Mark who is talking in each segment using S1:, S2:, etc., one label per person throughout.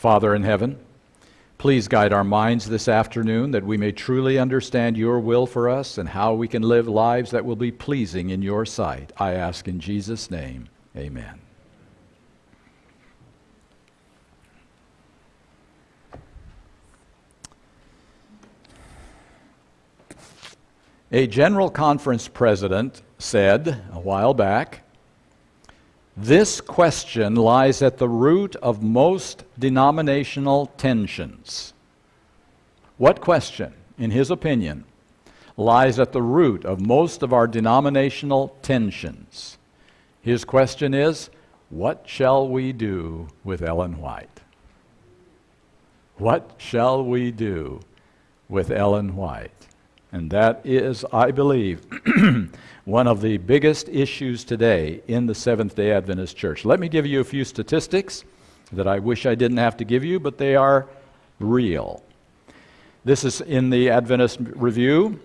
S1: Father in heaven, please guide our minds this afternoon that we may truly understand your will for us and how we can live lives that will be pleasing in your sight. I ask in Jesus' name, amen. A General Conference president said a while back this question lies at the root of most denominational tensions. What question, in his opinion, lies at the root of most of our denominational tensions? His question is What shall we do with Ellen White? What shall we do with Ellen White? And that is, I believe, one of the biggest issues today in the Seventh day Adventist Church. Let me give you a few statistics that I wish I didn't have to give you, but they are real. This is in the Adventist Review.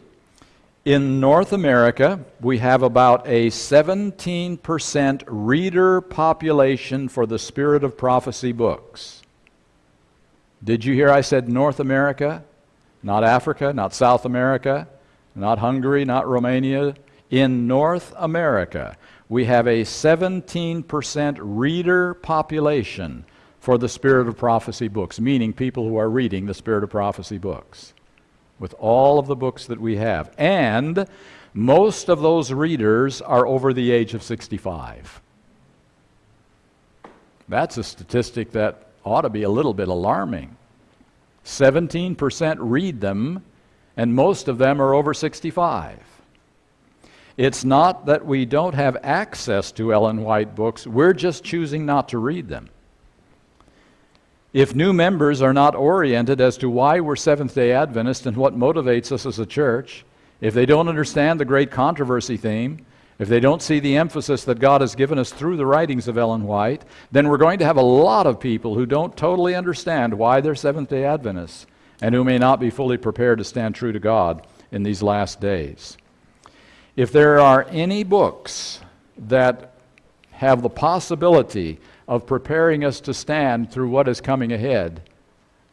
S1: In North America, we have about a 17% reader population for the Spirit of Prophecy books. Did you hear I said North America? Not Africa, not South America, not Hungary, not Romania. In North America, we have a 17% reader population for the Spirit of Prophecy books, meaning people who are reading the Spirit of Prophecy books with all of the books that we have. And most of those readers are over the age of 65. That's a statistic that ought to be a little bit alarming. 17% read them, and most of them are over 65. It's not that we don't have access to Ellen White books, we're just choosing not to read them. If new members are not oriented as to why we're Seventh day Adventists and what motivates us as a church, if they don't understand the great controversy theme, if they don't see the emphasis that God has given us through the writings of Ellen White, then we're going to have a lot of people who don't totally understand why they're Seventh day Adventists and who may not be fully prepared to stand true to God in these last days. If there are any books that have the possibility of preparing us to stand through what is coming ahead,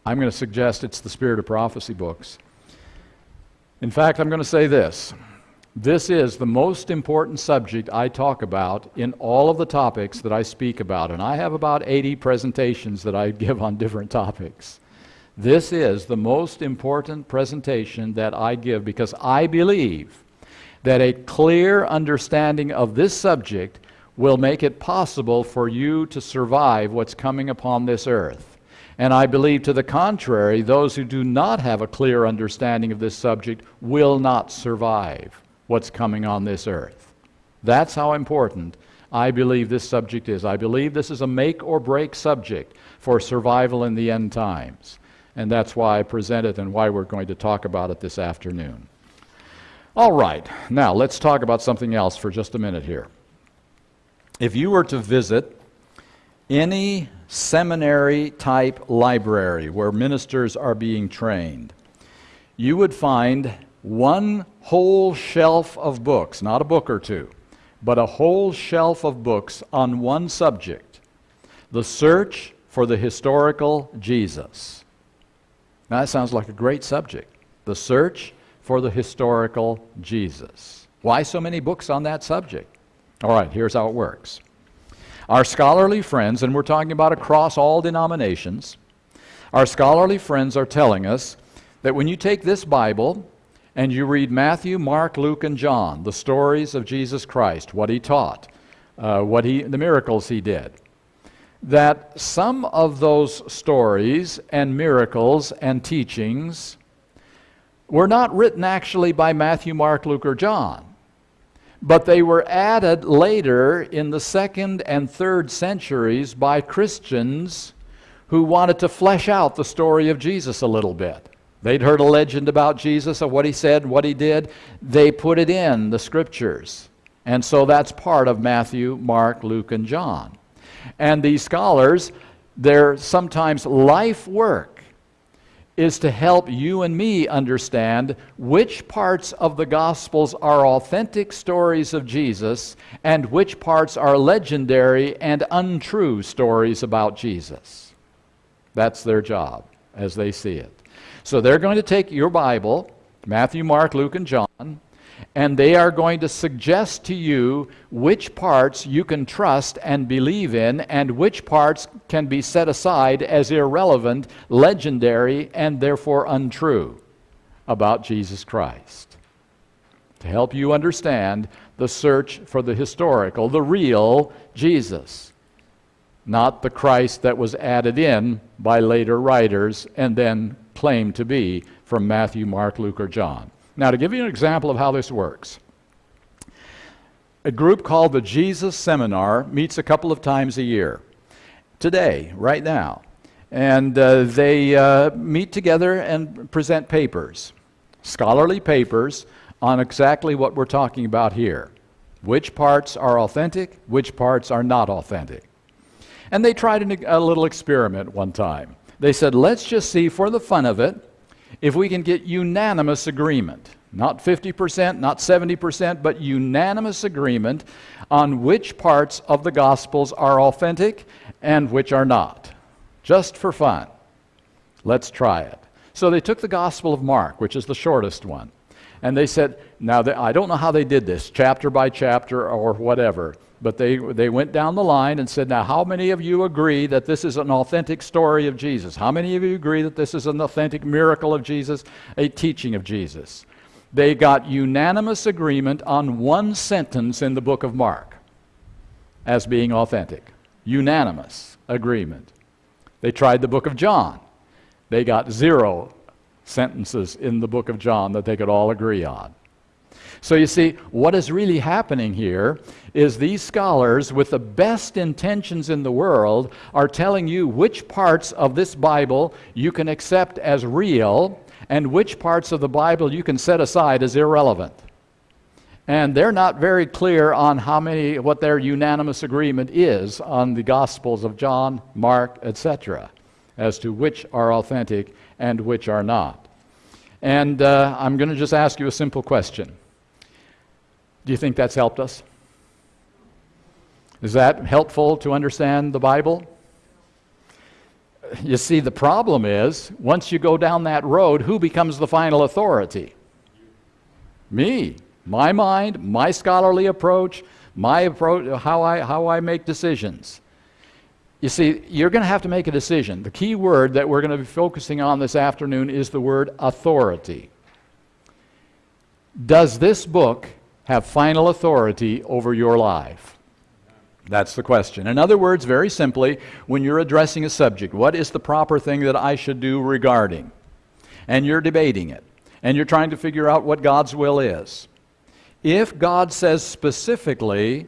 S1: I'm going to suggest it's the Spirit of Prophecy books. In fact, I'm going to say this. This is the most important subject I talk about in all of the topics that I speak about, and I have about 80 presentations that I give on different topics. This is the most important presentation that I give because I believe that a clear understanding of this subject will make it possible for you to survive what's coming upon this earth. And I believe to the contrary, those who do not have a clear understanding of this subject will not survive what's coming on this earth. That's how important I believe this subject is. I believe this is a make or break subject for survival in the end times. And that's why I present it and why we're going to talk about it this afternoon. All right, now let's talk about something else for just a minute here. If you were to visit any seminary type library where ministers are being trained, you would find one whole shelf of books, not a book or two, but a whole shelf of books on one subject the search for the historical Jesus. Now, that sounds like a great subject. The search for the historical Jesus. Why so many books on that subject? All right, here's how it works. Our scholarly friends, and we're talking about across all denominations, our scholarly friends are telling us that when you take this Bible and you read Matthew, Mark, Luke, and John, the stories of Jesus Christ, what he taught, uh, what he, the miracles he did, that some of those stories and miracles and teachings were not written actually by Matthew, Mark, Luke, or John, but they were added later in the second and third centuries by Christians who wanted to flesh out the story of Jesus a little bit. They'd heard a legend about Jesus of what he said, and what he did. They put it in the scriptures. And so that's part of Matthew, Mark, Luke, and John. And these scholars, their sometimes life work is to help you and me understand which parts of the Gospels are authentic stories of Jesus and which parts are legendary and untrue stories about Jesus. That's their job as they see it. So they're going to take your Bible, Matthew, Mark, Luke, and John, and they are going to suggest to you which parts you can trust and believe in, and which parts can be set aside as irrelevant, legendary, and therefore untrue about Jesus Christ. To help you understand the search for the historical, the real Jesus, not the Christ that was added in by later writers and then claimed to be from Matthew, Mark, Luke, or John. Now, to give you an example of how this works, a group called the Jesus Seminar meets a couple of times a year. Today, right now. And uh, they uh, meet together and present papers, scholarly papers, on exactly what we're talking about here. Which parts are authentic, which parts are not authentic. And they tried a little experiment one time. They said, let's just see for the fun of it if we can get unanimous agreement, not 50%, not 70%, but unanimous agreement on which parts of the Gospels are authentic and which are not, just for fun. Let's try it. So they took the Gospel of Mark, which is the shortest one, and they said, now they, I don't know how they did this, chapter by chapter or whatever, but they, they went down the line and said, Now, how many of you agree that this is an authentic story of Jesus? How many of you agree that this is an authentic miracle of Jesus, a teaching of Jesus? They got unanimous agreement on one sentence in the book of Mark as being authentic. Unanimous agreement. They tried the book of John. They got zero sentences in the book of John that they could all agree on. So you see, what is really happening here is these scholars, with the best intentions in the world, are telling you which parts of this Bible you can accept as real and which parts of the Bible you can set aside as irrelevant. And they're not very clear on how many, what their unanimous agreement is on the Gospels of John, Mark, etc., as to which are authentic and which are not. And uh, I'm going to just ask you a simple question do you think that's helped us? Is that helpful to understand the Bible? You see, the problem is once you go down that road, who becomes the final authority? Me. My mind, my scholarly approach, my approach, how I, how I make decisions. You see, you're going to have to make a decision. The key word that we're going to be focusing on this afternoon is the word authority. Does this book have final authority over your life? That's the question. In other words, very simply, when you're addressing a subject, what is the proper thing that I should do regarding? And you're debating it, and you're trying to figure out what God's will is. If God says specifically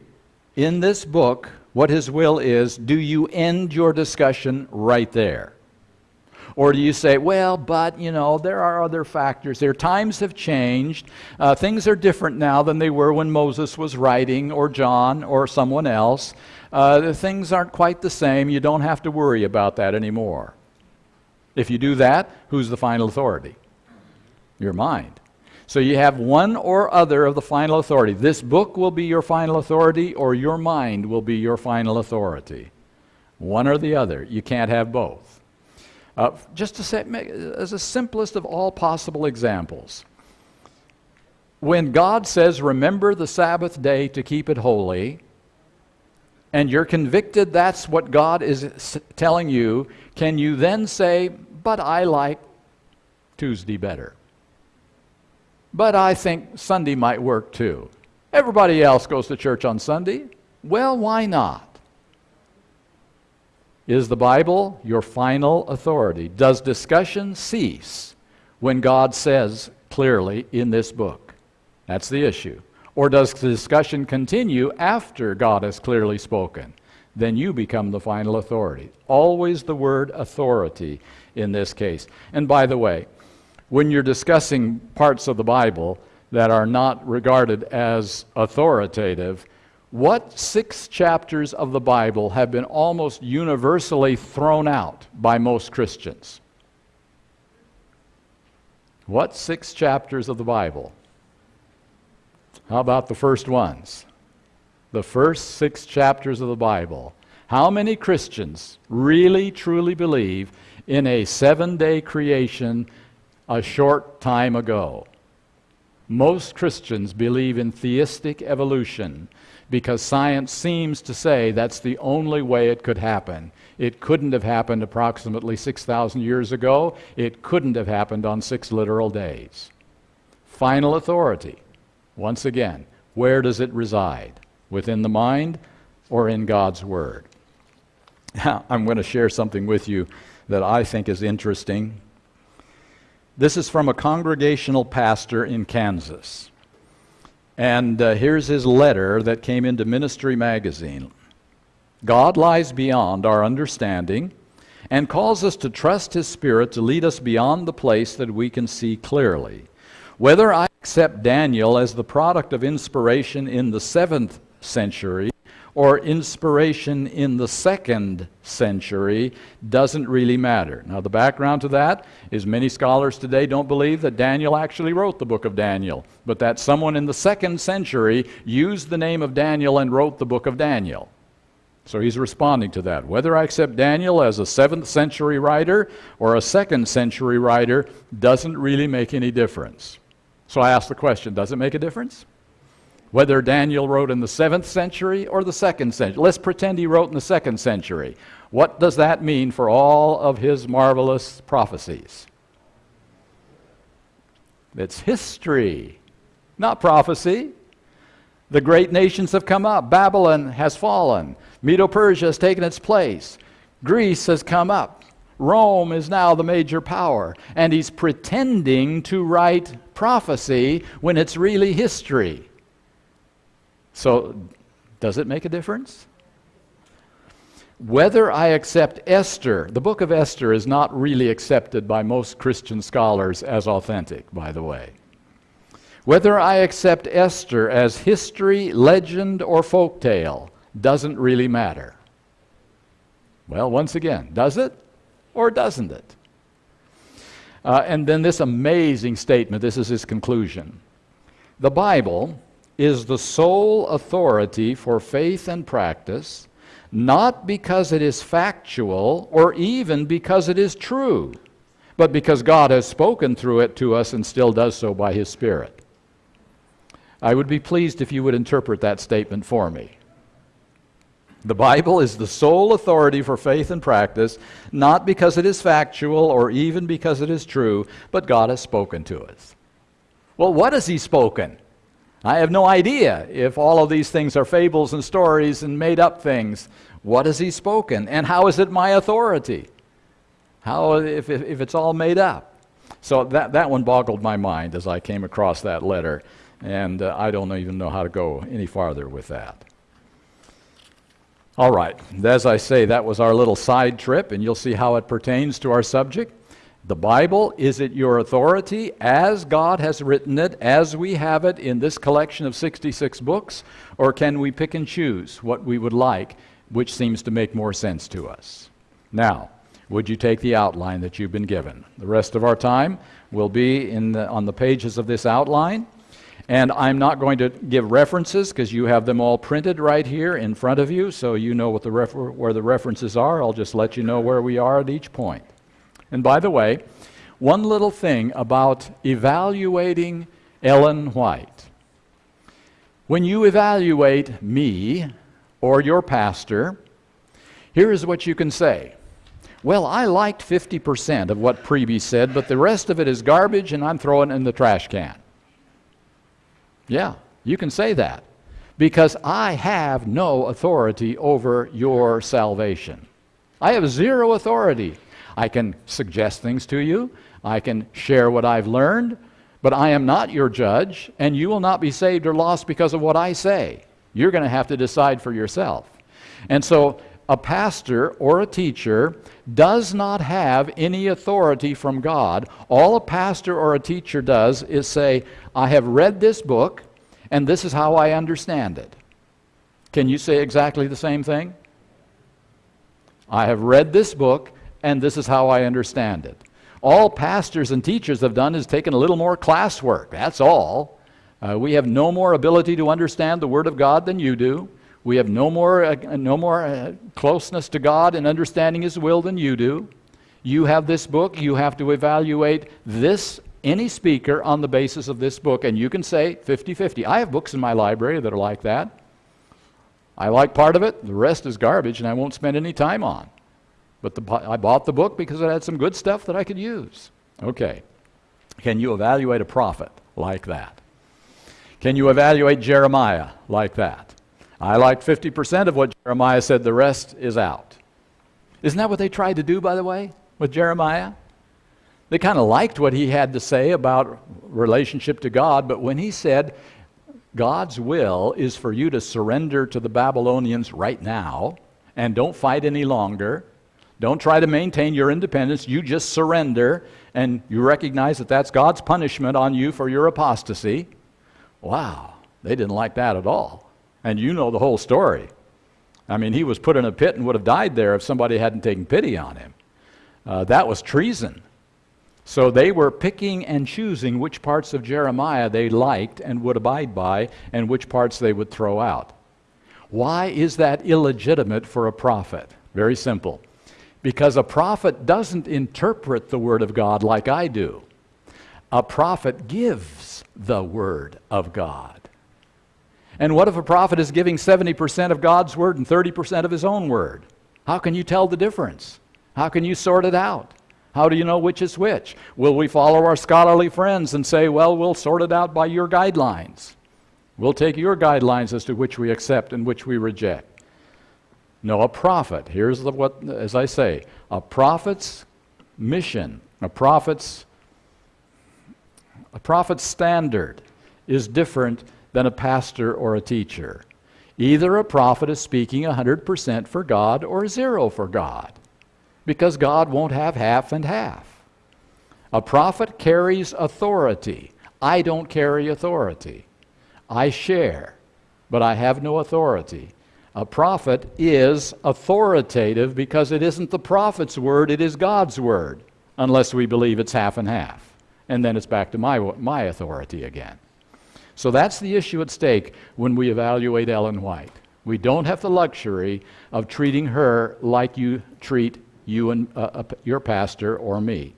S1: in this book what His will is, do you end your discussion right there? Or do you say, well, but, you know, there are other factors there. Times have changed. Uh, things are different now than they were when Moses was writing, or John, or someone else. Uh, things aren't quite the same. You don't have to worry about that anymore. If you do that, who's the final authority? Your mind. So you have one or other of the final authority. This book will be your final authority, or your mind will be your final authority. One or the other. You can't have both. Uh, just to say, as a simplest of all possible examples, when God says, Remember the Sabbath day to keep it holy, and you're convicted that's what God is telling you, can you then say, But I like Tuesday better? But I think Sunday might work too. Everybody else goes to church on Sunday. Well, why not? Is the Bible your final authority? Does discussion cease when God says clearly in this book? That's the issue. Or does the discussion continue after God has clearly spoken? Then you become the final authority. Always the word authority in this case. And by the way, when you're discussing parts of the Bible that are not regarded as authoritative, what six chapters of the Bible have been almost universally thrown out by most Christians? What six chapters of the Bible? How about the first ones? The first six chapters of the Bible. How many Christians really, truly believe in a seven day creation a short time ago. Most Christians believe in theistic evolution because science seems to say that's the only way it could happen. It couldn't have happened approximately 6,000 years ago. It couldn't have happened on six literal days. Final authority, once again, where does it reside? Within the mind or in God's Word? Now, I'm going to share something with you that I think is interesting. This is from a congregational pastor in Kansas. And uh, here's his letter that came into Ministry Magazine. God lies beyond our understanding and calls us to trust His Spirit to lead us beyond the place that we can see clearly. Whether I accept Daniel as the product of inspiration in the seventh century or inspiration in the second century doesn't really matter. Now, the background to that is many scholars today don't believe that Daniel actually wrote the book of Daniel, but that someone in the second century used the name of Daniel and wrote the book of Daniel. So he's responding to that. Whether I accept Daniel as a seventh century writer or a second century writer doesn't really make any difference. So I ask the question does it make a difference? Whether Daniel wrote in the seventh century or the second century. Let's pretend he wrote in the second century. What does that mean for all of his marvelous prophecies? It's history, not prophecy. The great nations have come up. Babylon has fallen. Medo Persia has taken its place. Greece has come up. Rome is now the major power. And he's pretending to write prophecy when it's really history. So, does it make a difference? Whether I accept Esther, the book of Esther is not really accepted by most Christian scholars as authentic, by the way. Whether I accept Esther as history, legend, or folk tale doesn't really matter. Well, once again, does it or doesn't it? Uh, and then this amazing statement this is his conclusion. The Bible is the sole authority for faith and practice, not because it is factual or even because it is true, but because God has spoken through it to us and still does so by His Spirit. I would be pleased if you would interpret that statement for me. The Bible is the sole authority for faith and practice, not because it is factual or even because it is true, but God has spoken to us. Well, what has He spoken? I have no idea if all of these things are fables and stories and made up things. What has he spoken? And how is it my authority? How, if, if, if it's all made up? So that, that one boggled my mind as I came across that letter. And uh, I don't even know how to go any farther with that. All right, as I say, that was our little side trip, and you'll see how it pertains to our subject. The Bible, is it your authority as God has written it, as we have it in this collection of 66 books, or can we pick and choose what we would like, which seems to make more sense to us? Now, would you take the outline that you've been given? The rest of our time will be in the, on the pages of this outline. And I'm not going to give references because you have them all printed right here in front of you, so you know what the where the references are. I'll just let you know where we are at each point. And by the way, one little thing about evaluating Ellen White. When you evaluate me or your pastor, here is what you can say. Well, I liked 50% of what Preby said, but the rest of it is garbage and I'm throwing it in the trash can. Yeah, you can say that because I have no authority over your salvation. I have zero authority I can suggest things to you, I can share what I've learned, but I am not your judge, and you will not be saved or lost because of what I say. You're going to have to decide for yourself. And so, a pastor or a teacher does not have any authority from God. All a pastor or a teacher does is say, I have read this book, and this is how I understand it. Can you say exactly the same thing? I have read this book, and this is how I understand it. All pastors and teachers have done is taken a little more classwork. That's all. Uh, we have no more ability to understand the Word of God than you do. We have no more, uh, no more uh, closeness to God and understanding His will than you do. You have this book, you have to evaluate this any speaker on the basis of this book, and you can say 50 50. I have books in my library that are like that. I like part of it, the rest is garbage, and I won't spend any time on. But the, I bought the book because it had some good stuff that I could use. Okay. Can you evaluate a prophet like that? Can you evaluate Jeremiah like that? I like 50% of what Jeremiah said, the rest is out. Isn't that what they tried to do, by the way, with Jeremiah? They kind of liked what he had to say about relationship to God, but when he said, God's will is for you to surrender to the Babylonians right now and don't fight any longer. Don't try to maintain your independence. You just surrender and you recognize that that's God's punishment on you for your apostasy. Wow, they didn't like that at all. And you know the whole story. I mean, he was put in a pit and would have died there if somebody hadn't taken pity on him. Uh, that was treason. So they were picking and choosing which parts of Jeremiah they liked and would abide by, and which parts they would throw out. Why is that illegitimate for a prophet? Very simple. Because a prophet doesn't interpret the Word of God like I do. A prophet gives the Word of God. And what if a prophet is giving 70% of God's Word and 30% of his own Word? How can you tell the difference? How can you sort it out? How do you know which is which? Will we follow our scholarly friends and say, well, we'll sort it out by your guidelines? We'll take your guidelines as to which we accept and which we reject. No, a prophet, here's the, what, as I say, a prophet's mission, a prophet's, a prophet's standard is different than a pastor or a teacher. Either a prophet is speaking 100% for God or zero for God because God won't have half and half. A prophet carries authority. I don't carry authority. I share, but I have no authority. A prophet is authoritative because it isn't the prophet's word, it is God's word, unless we believe it's half and half. And then it's back to my, my authority again. So that's the issue at stake when we evaluate Ellen White. We don't have the luxury of treating her like you treat you and uh, uh, your pastor or me.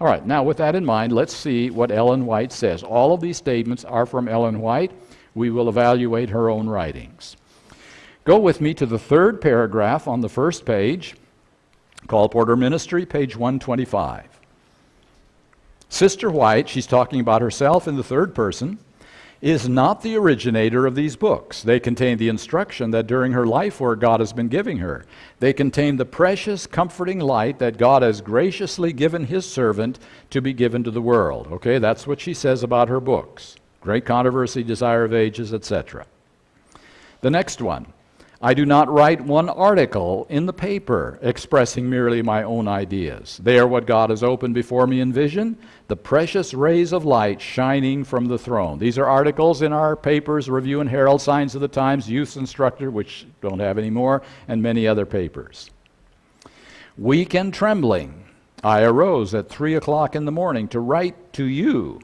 S1: All right, now with that in mind, let's see what Ellen White says. All of these statements are from Ellen White. We will evaluate her own writings. Go with me to the third paragraph on the first page, Colporteur Ministry, page 125. Sister White, she's talking about herself in the third person is not the originator of these books. They contain the instruction that during her life work God has been giving her. They contain the precious, comforting light that God has graciously given his servant to be given to the world. Okay, that's what she says about her books Great Controversy, Desire of Ages, etc. The next one I do not write one article in the paper expressing merely my own ideas. They are what God has opened before me in vision, the precious rays of light shining from the throne. These are articles in our papers, Review and Herald, Signs of the Times, Youth Instructor, which don't have any more, and many other papers. Weak and trembling, I arose at three o'clock in the morning to write to you.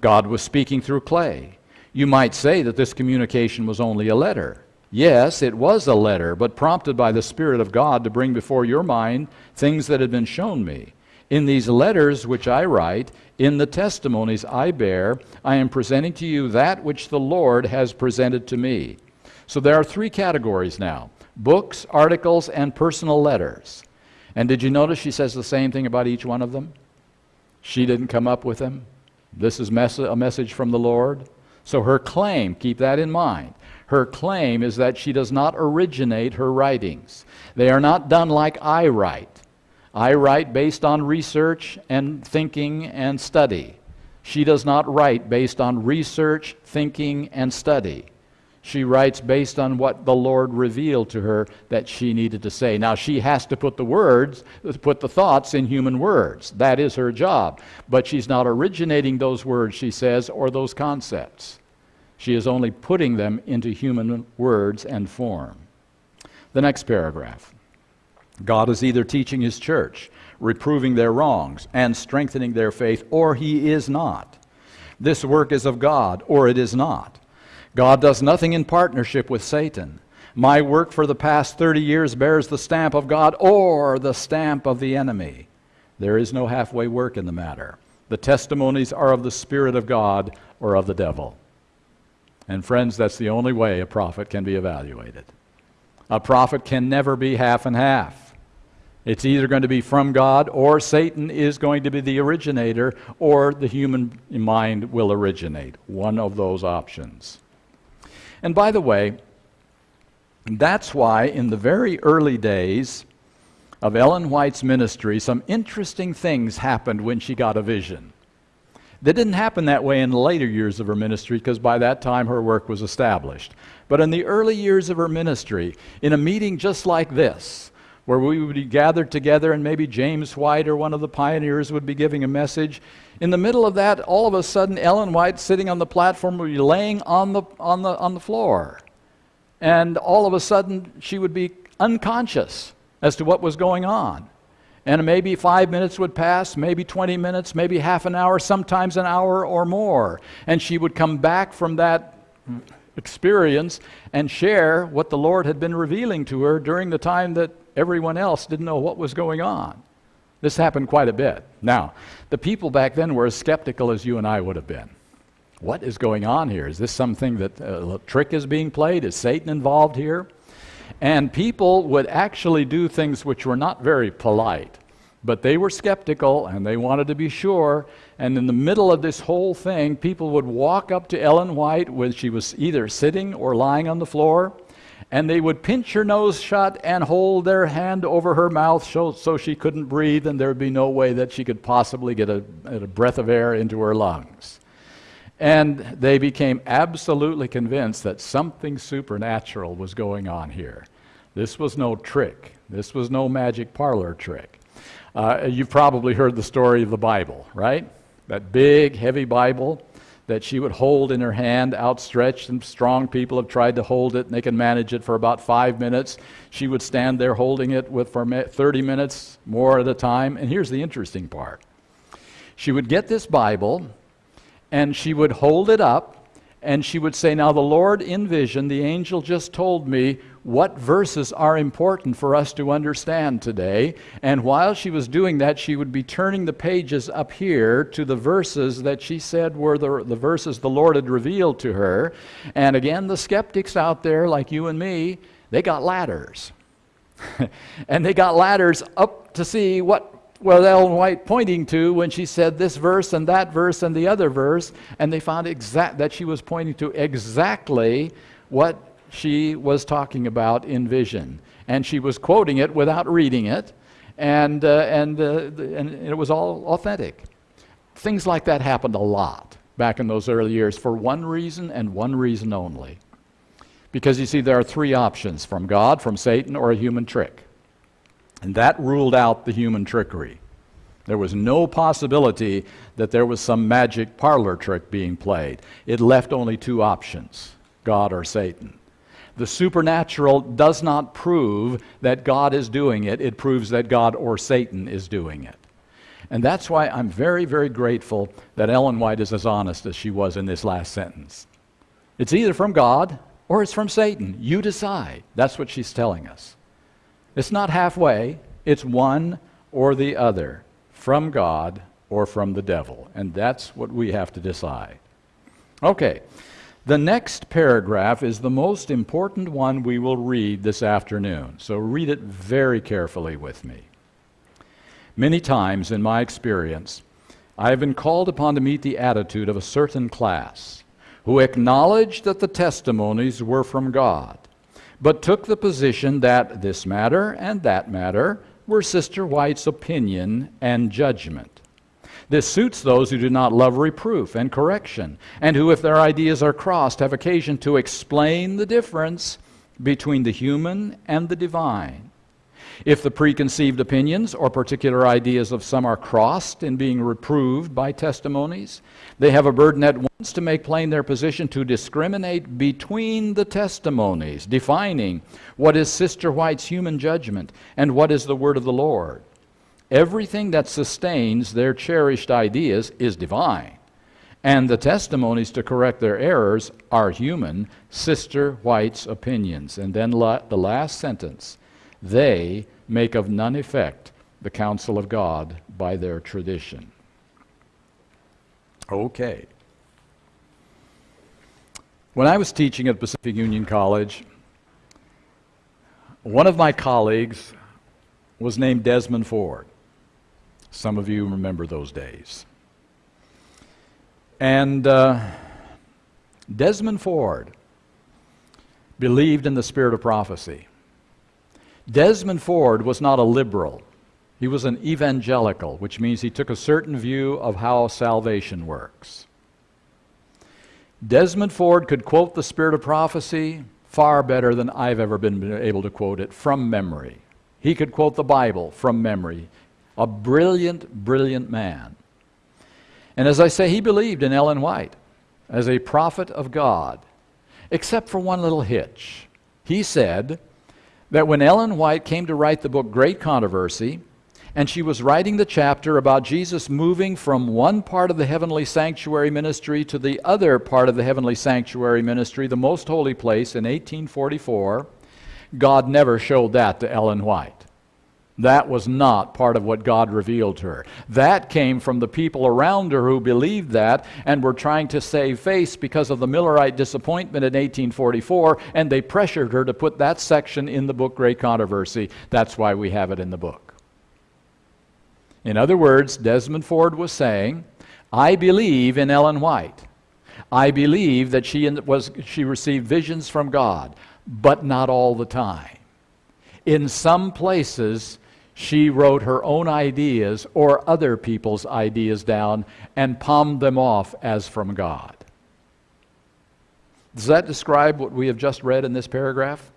S1: God was speaking through clay. You might say that this communication was only a letter. Yes, it was a letter, but prompted by the Spirit of God to bring before your mind things that had been shown me. In these letters which I write, in the testimonies I bear, I am presenting to you that which the Lord has presented to me. So there are three categories now books, articles, and personal letters. And did you notice she says the same thing about each one of them? She didn't come up with them. This is mes- a message from the Lord. So her claim, keep that in mind. Her claim is that she does not originate her writings. They are not done like I write. I write based on research and thinking and study. She does not write based on research, thinking, and study. She writes based on what the Lord revealed to her that she needed to say. Now, she has to put the words, put the thoughts in human words. That is her job. But she's not originating those words, she says, or those concepts. She is only putting them into human words and form. The next paragraph God is either teaching his church, reproving their wrongs, and strengthening their faith, or he is not. This work is of God, or it is not. God does nothing in partnership with Satan. My work for the past 30 years bears the stamp of God or the stamp of the enemy. There is no halfway work in the matter. The testimonies are of the Spirit of God or of the devil. And friends, that's the only way a prophet can be evaluated. A prophet can never be half and half. It's either going to be from God or Satan is going to be the originator or the human mind will originate. One of those options. And by the way, that's why in the very early days of Ellen White's ministry, some interesting things happened when she got a vision. That didn't happen that way in the later years of her ministry because by that time her work was established. But in the early years of her ministry, in a meeting just like this, where we would be gathered together and maybe James White or one of the pioneers would be giving a message, in the middle of that, all of a sudden, Ellen White sitting on the platform would be laying on the, on the, on the floor. And all of a sudden, she would be unconscious as to what was going on. And maybe five minutes would pass, maybe 20 minutes, maybe half an hour, sometimes an hour or more. And she would come back from that experience and share what the Lord had been revealing to her during the time that everyone else didn't know what was going on. This happened quite a bit. Now, the people back then were as skeptical as you and I would have been. What is going on here? Is this something that uh, a trick is being played? Is Satan involved here? And people would actually do things which were not very polite. But they were skeptical and they wanted to be sure. And in the middle of this whole thing, people would walk up to Ellen White when she was either sitting or lying on the floor, and they would pinch her nose shut and hold their hand over her mouth so, so she couldn't breathe, and there would be no way that she could possibly get a, a breath of air into her lungs. And they became absolutely convinced that something supernatural was going on here. This was no trick. This was no magic parlor trick. Uh, you've probably heard the story of the Bible, right? That big, heavy Bible that she would hold in her hand outstretched, and strong people have tried to hold it, and they can manage it for about five minutes. She would stand there holding it with for 30 minutes more at a time. And here's the interesting part she would get this Bible, and she would hold it up, and she would say, Now the Lord in vision, the angel just told me what verses are important for us to understand today. And while she was doing that, she would be turning the pages up here to the verses that she said were the, the verses the Lord had revealed to her. And again, the skeptics out there, like you and me, they got ladders. and they got ladders up to see what was Ellen White pointing to when she said this verse and that verse and the other verse, and they found exact that she was pointing to exactly what she was talking about in vision. And she was quoting it without reading it, and, uh, and, uh, and it was all authentic. Things like that happened a lot back in those early years for one reason and one reason only. Because you see, there are three options from God, from Satan, or a human trick. And that ruled out the human trickery. There was no possibility that there was some magic parlor trick being played. It left only two options God or Satan. The supernatural does not prove that God is doing it, it proves that God or Satan is doing it. And that's why I'm very, very grateful that Ellen White is as honest as she was in this last sentence. It's either from God or it's from Satan. You decide. That's what she's telling us. It's not halfway, it's one or the other from God or from the devil. And that's what we have to decide. Okay. The next paragraph is the most important one we will read this afternoon, so read it very carefully with me. Many times in my experience, I have been called upon to meet the attitude of a certain class who acknowledged that the testimonies were from God, but took the position that this matter and that matter were Sister White's opinion and judgment. This suits those who do not love reproof and correction, and who, if their ideas are crossed, have occasion to explain the difference between the human and the divine. If the preconceived opinions or particular ideas of some are crossed in being reproved by testimonies, they have a burden at once to make plain their position to discriminate between the testimonies, defining what is Sister White's human judgment and what is the word of the Lord. Everything that sustains their cherished ideas is divine, and the testimonies to correct their errors are human, Sister White's opinions. And then la- the last sentence they make of none effect the counsel of God by their tradition. Okay. When I was teaching at Pacific Union College, one of my colleagues was named Desmond Ford. Some of you remember those days. And uh, Desmond Ford believed in the spirit of prophecy. Desmond Ford was not a liberal. He was an evangelical, which means he took a certain view of how salvation works. Desmond Ford could quote the spirit of prophecy far better than I've ever been able to quote it from memory. He could quote the Bible from memory. A brilliant, brilliant man. And as I say, he believed in Ellen White as a prophet of God, except for one little hitch. He said that when Ellen White came to write the book Great Controversy, and she was writing the chapter about Jesus moving from one part of the heavenly sanctuary ministry to the other part of the heavenly sanctuary ministry, the most holy place, in 1844. God never showed that to Ellen White. That was not part of what God revealed to her. That came from the people around her who believed that and were trying to save face because of the Millerite disappointment in 1844, and they pressured her to put that section in the book Great Controversy. That's why we have it in the book. In other words, Desmond Ford was saying, I believe in Ellen White. I believe that she, was, she received visions from God, but not all the time. In some places, she wrote her own ideas or other people's ideas down and palmed them off as from God. Does that describe what we have just read in this paragraph?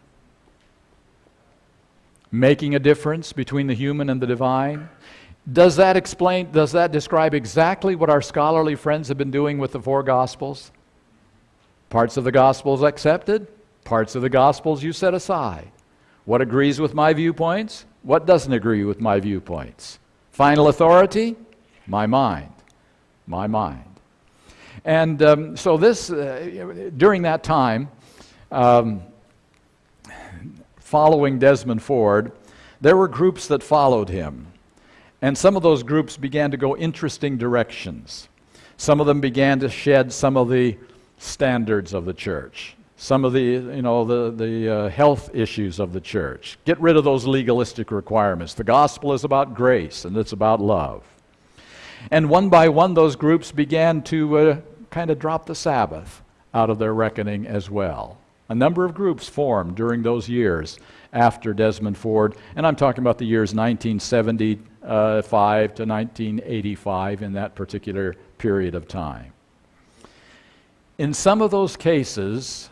S1: Making a difference between the human and the divine? Does that explain, does that describe exactly what our scholarly friends have been doing with the four Gospels? Parts of the Gospels accepted, parts of the Gospels you set aside. What agrees with my viewpoints? What doesn't agree with my viewpoints? Final authority? My mind. My mind. And um, so, this, uh, during that time, um, following Desmond Ford, there were groups that followed him. And some of those groups began to go interesting directions. Some of them began to shed some of the standards of the church some of the, you know, the, the uh, health issues of the church. Get rid of those legalistic requirements. The gospel is about grace and it's about love. And one by one, those groups began to uh, kind of drop the Sabbath out of their reckoning as well. A number of groups formed during those years after Desmond Ford, and I'm talking about the years 1975 to 1985 in that particular period of time. In some of those cases,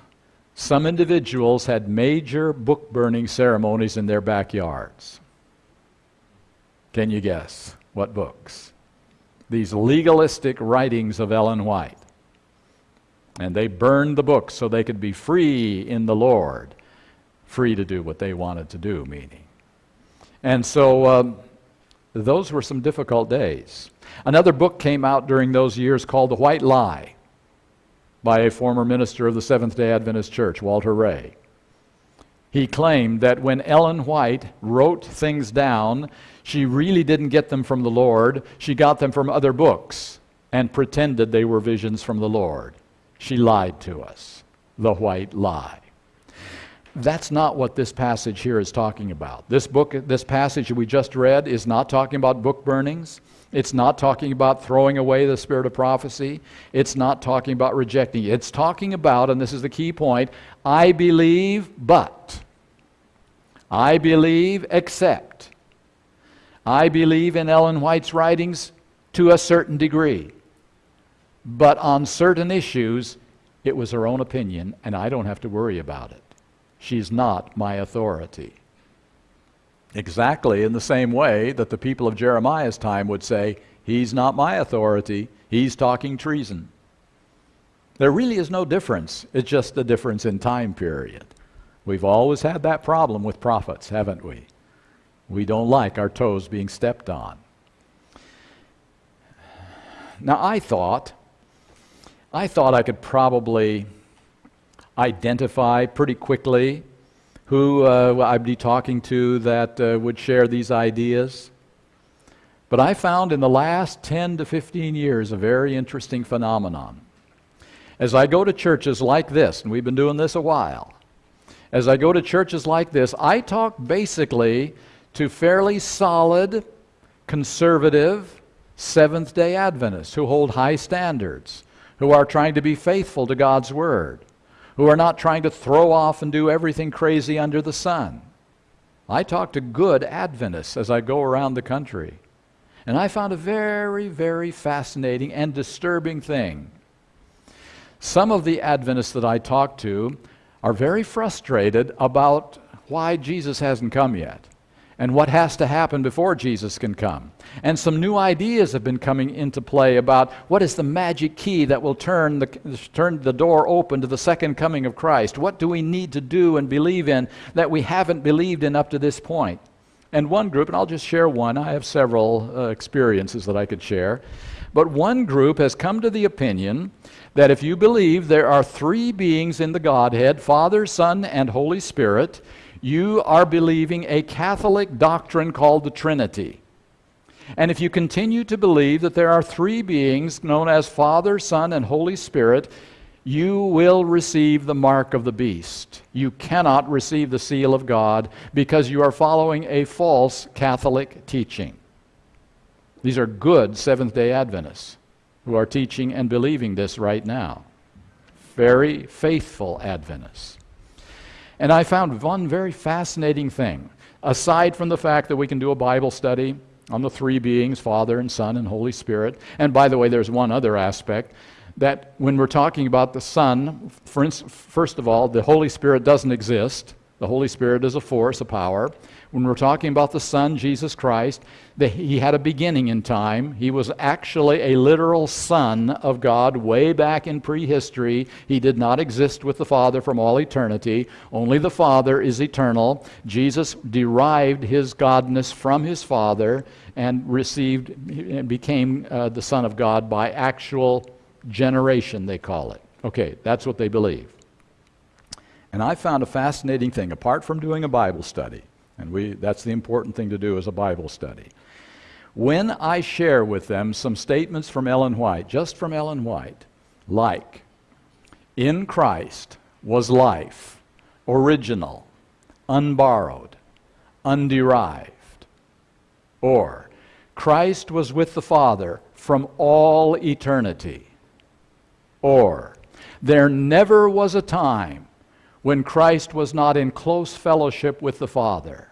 S1: some individuals had major book burning ceremonies in their backyards. Can you guess what books? These legalistic writings of Ellen White. And they burned the books so they could be free in the Lord, free to do what they wanted to do, meaning. And so um, those were some difficult days. Another book came out during those years called The White Lie by a former minister of the Seventh day Adventist Church, Walter Rea. He claimed that when Ellen White wrote things down, she really didn't get them from the Lord. She got them from other books and pretended they were visions from the Lord. She lied to us. The white lie. That's not what this passage here is talking about. This book, this passage we just read is not talking about book burnings. It's not talking about throwing away the spirit of prophecy. It's not talking about rejecting it. It's talking about, and this is the key point I believe, but. I believe, except. I believe in Ellen White's writings to a certain degree. But on certain issues, it was her own opinion, and I don't have to worry about it. She's not my authority. Exactly in the same way that the people of Jeremiah's time would say, He's not my authority, he's talking treason. There really is no difference. It's just a difference in time period. We've always had that problem with prophets, haven't we? We don't like our toes being stepped on. Now, I thought, I thought I could probably identify pretty quickly who uh, I'd be talking to that uh, would share these ideas. But I found in the last 10 to 15 years a very interesting phenomenon. As I go to churches like this, and we've been doing this a while, as I go to churches like this, I talk basically to fairly solid, conservative, Seventh day Adventists who hold high standards, who are trying to be faithful to God's Word, who are not trying to throw off and do everything crazy under the sun. I talk to good Adventists as I go around the country. And I found a very, very fascinating and disturbing thing. Some of the Adventists that I talk to are very frustrated about why Jesus hasn't come yet and what has to happen before Jesus can come. And some new ideas have been coming into play about what is the magic key that will turn the, turn the door open to the second coming of Christ. What do we need to do and believe in that we haven't believed in up to this point? And one group, and I'll just share one, I have several uh, experiences that I could share, but one group has come to the opinion that if you believe there are three beings in the Godhead Father, Son, and Holy Spirit, you are believing a Catholic doctrine called the Trinity. And if you continue to believe that there are three beings known as Father, Son, and Holy Spirit, you will receive the mark of the beast. You cannot receive the seal of God because you are following a false Catholic teaching. These are good Seventh day Adventists who are teaching and believing this right now. Very faithful Adventists. And I found one very fascinating thing. Aside from the fact that we can do a Bible study on the three beings Father and Son and Holy Spirit, and by the way, there's one other aspect that when we're talking about the Son, first of all, the Holy Spirit doesn't exist. The Holy Spirit is a force, a power. When we're talking about the Son, Jesus Christ, the, he had a beginning in time. He was actually a literal Son of God way back in prehistory. He did not exist with the Father from all eternity. Only the Father is eternal. Jesus derived his godness from his Father and received and became uh, the Son of God by actual generation, they call it. Okay, that's what they believe. And I found a fascinating thing, apart from doing a Bible study, and we, that's the important thing to do is a Bible study. When I share with them some statements from Ellen White, just from Ellen White, like, in Christ was life, original, unborrowed, underived, or Christ was with the Father from all eternity or, there never was a time when Christ was not in close fellowship with the Father.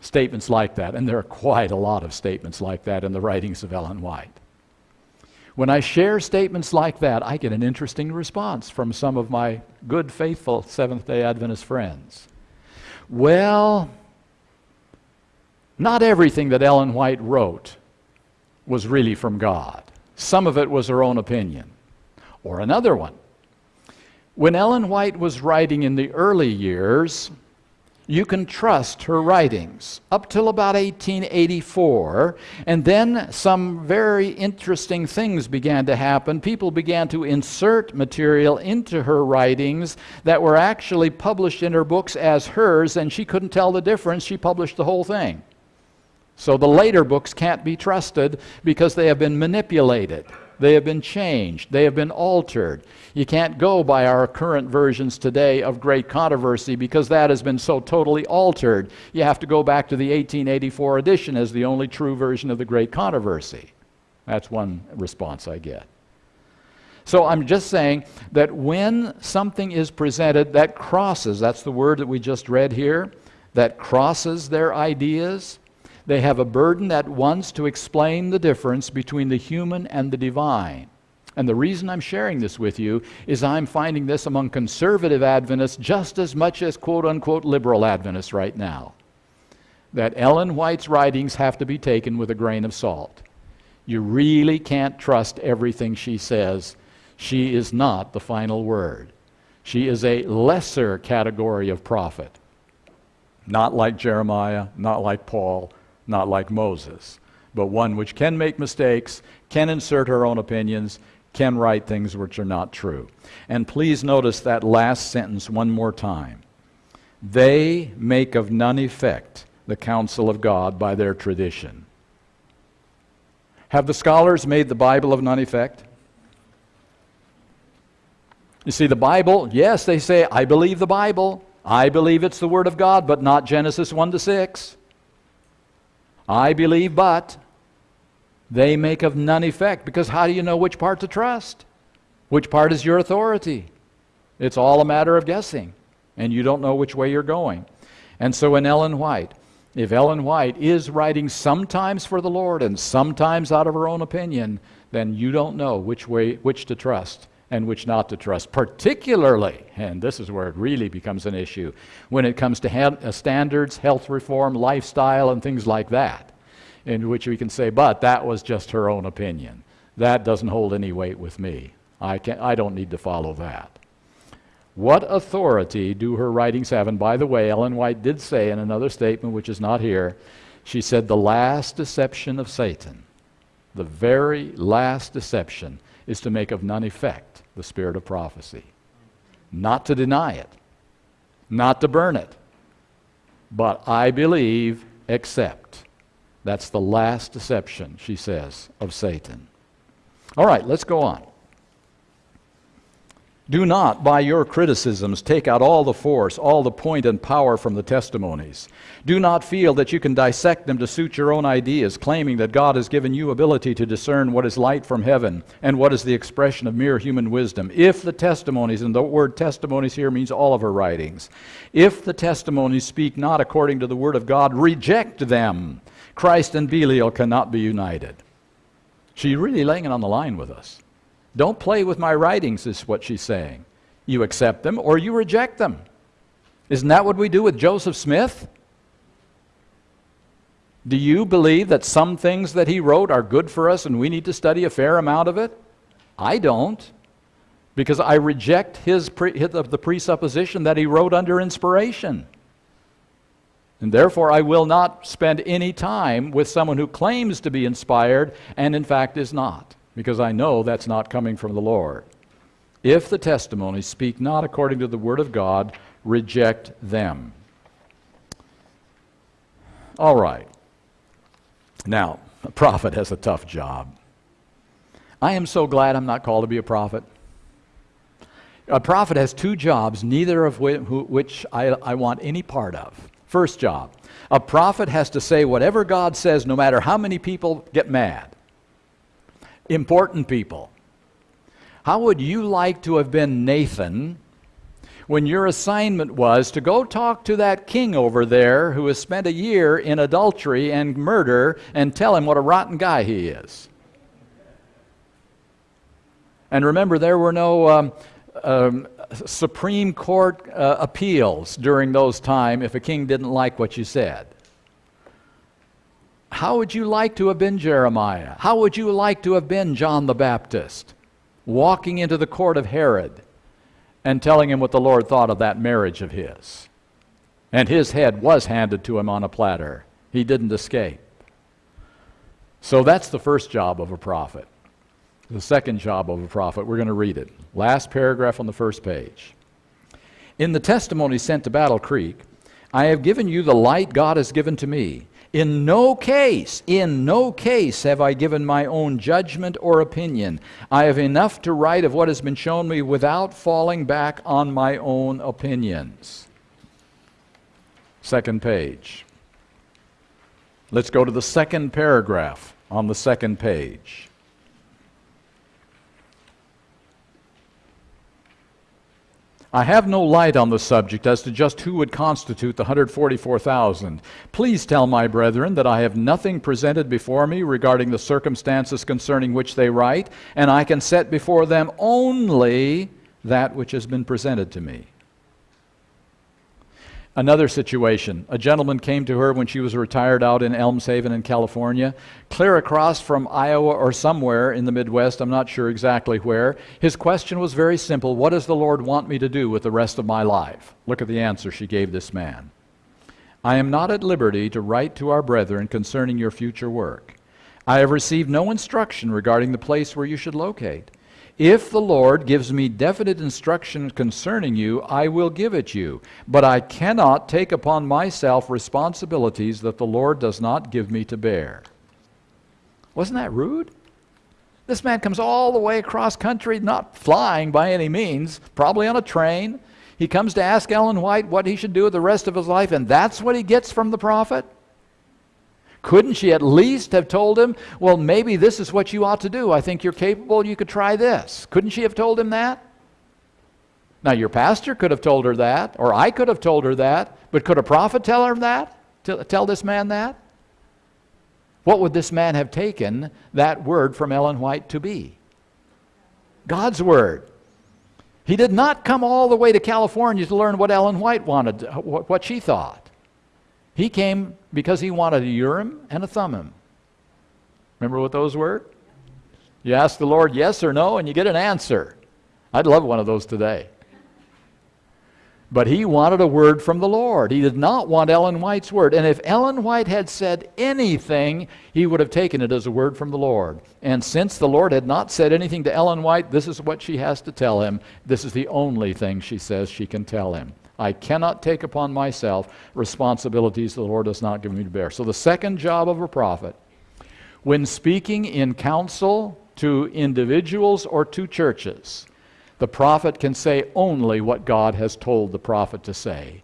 S1: Statements like that, and there are quite a lot of statements like that in the writings of Ellen White. When I share statements like that, I get an interesting response from some of my good, faithful Seventh day Adventist friends. Well, not everything that Ellen White wrote was really from God, some of it was her own opinion. Or another one. When Ellen White was writing in the early years, you can trust her writings up till about 1884. And then some very interesting things began to happen. People began to insert material into her writings that were actually published in her books as hers, and she couldn't tell the difference. She published the whole thing. So the later books can't be trusted because they have been manipulated. They have been changed. They have been altered. You can't go by our current versions today of Great Controversy because that has been so totally altered. You have to go back to the 1884 edition as the only true version of the Great Controversy. That's one response I get. So I'm just saying that when something is presented that crosses, that's the word that we just read here, that crosses their ideas, they have a burden at once to explain the difference between the human and the divine. And the reason I'm sharing this with you is I'm finding this among conservative Adventists just as much as quote unquote liberal Adventists right now. That Ellen White's writings have to be taken with a grain of salt. You really can't trust everything she says. She is not the final word. She is a lesser category of prophet. Not like Jeremiah, not like Paul, not like Moses, but one which can make mistakes, can insert her own opinions, can write things which are not true. And please notice that last sentence one more time. They make of none effect the counsel of God by their tradition. Have the scholars made the Bible of none effect? You see, the Bible, yes, they say, I believe the Bible. I believe it's the Word of God, but not Genesis 1 to 6. I believe, but they make of none effect because how do you know which part to trust? Which part is your authority? It's all a matter of guessing, and you don't know which way you're going. And so in Ellen White, if Ellen White is writing sometimes for the Lord and sometimes out of her own opinion, then you don't know which way which to trust and which not to trust, particularly, and this is where it really becomes an issue, when it comes to uh, standards, health reform, lifestyle, and things like that, in which we can say, but that was just her own opinion. That doesn't hold any weight with me. I, can, I don't need to follow that. What authority do her writings have? And by the way, Ellen White did say in another statement, which is not here, she said, the last deception of Satan, the very last deception, is to make of none effect the spirit of prophecy. Not to deny it, not to burn it, but I believe, except. That's the last deception, she says, of Satan. All right, let's go on. Do not, by your criticisms, take out all the force, all the point and power from the testimonies. Do not feel that you can dissect them to suit your own ideas, claiming that God has given you ability to discern what is light from heaven and what is the expression of mere human wisdom. If the testimonies, and the word testimonies here means all of her writings, if the testimonies speak not according to the word of God, reject them. Christ and Belial cannot be united. She's really laying it on the line with us. Don't play with my writings, is what she's saying. You accept them or you reject them. Isn't that what we do with Joseph Smith? Do you believe that some things that he wrote are good for us and we need to study a fair amount of it? I don't, because I reject his pre- the presupposition that he wrote under inspiration. And therefore, I will not spend any time with someone who claims to be inspired and in fact is not because I know that's not coming from the Lord. If the testimonies speak not according to the Word of God, reject them. All right. Now, a prophet has a tough job. I am so glad I'm not called to be a prophet. A prophet has two jobs, neither of which I, I want any part of. First job a prophet has to say whatever God says, no matter how many people get mad important people. How would you like to have been Nathan when your assignment was to go talk to that king over there who has spent a year in adultery and murder and tell him what a rotten guy he is? And remember, there were no um, um, Supreme Court uh, appeals during those times if a king didn't like what you said. How would you like to have been Jeremiah? How would you like to have been John the Baptist? Walking into the court of Herod and telling him what the Lord thought of that marriage of his. And his head was handed to him on a platter. He didn't escape. So that's the first job of a prophet. The second job of a prophet, we're going to read it. Last paragraph on the first page. In the testimony sent to Battle Creek, I have given you the light God has given to me. In no case, in no case have I given my own judgment or opinion. I have enough to write of what has been shown me without falling back on my own opinions. Second page. Let's go to the second paragraph on the second page. I have no light on the subject as to just who would constitute the 144,000. Please tell my brethren that I have nothing presented before me regarding the circumstances concerning which they write, and I can set before them only that which has been presented to me. Another situation. A gentleman came to her when she was retired out in Elmshaven in California, clear across from Iowa or somewhere in the Midwest, I'm not sure exactly where. His question was very simple What does the Lord want me to do with the rest of my life? Look at the answer she gave this man. I am not at liberty to write to our brethren concerning your future work. I have received no instruction regarding the place where you should locate. If the Lord gives me definite instruction concerning you, I will give it you. But I cannot take upon myself responsibilities that the Lord does not give me to bear. Wasn't that rude? This man comes all the way across country, not flying by any means, probably on a train. He comes to ask Ellen White what he should do with the rest of his life, and that's what he gets from the prophet? Couldn't she at least have told him, well, maybe this is what you ought to do? I think you're capable, you could try this. Couldn't she have told him that? Now, your pastor could have told her that, or I could have told her that, but could a prophet tell her that? Tell this man that? What would this man have taken that word from Ellen White to be? God's word. He did not come all the way to California to learn what Ellen White wanted, what she thought. He came because he wanted a Urim and a Thummim. Remember what those were? You ask the Lord yes or no, and you get an answer. I'd love one of those today. But he wanted a word from the Lord. He did not want Ellen White's word. And if Ellen White had said anything, he would have taken it as a word from the Lord. And since the Lord had not said anything to Ellen White, this is what she has to tell him. This is the only thing she says she can tell him. I cannot take upon myself responsibilities the Lord does not give me to bear. So, the second job of a prophet, when speaking in counsel to individuals or to churches, the prophet can say only what God has told the prophet to say,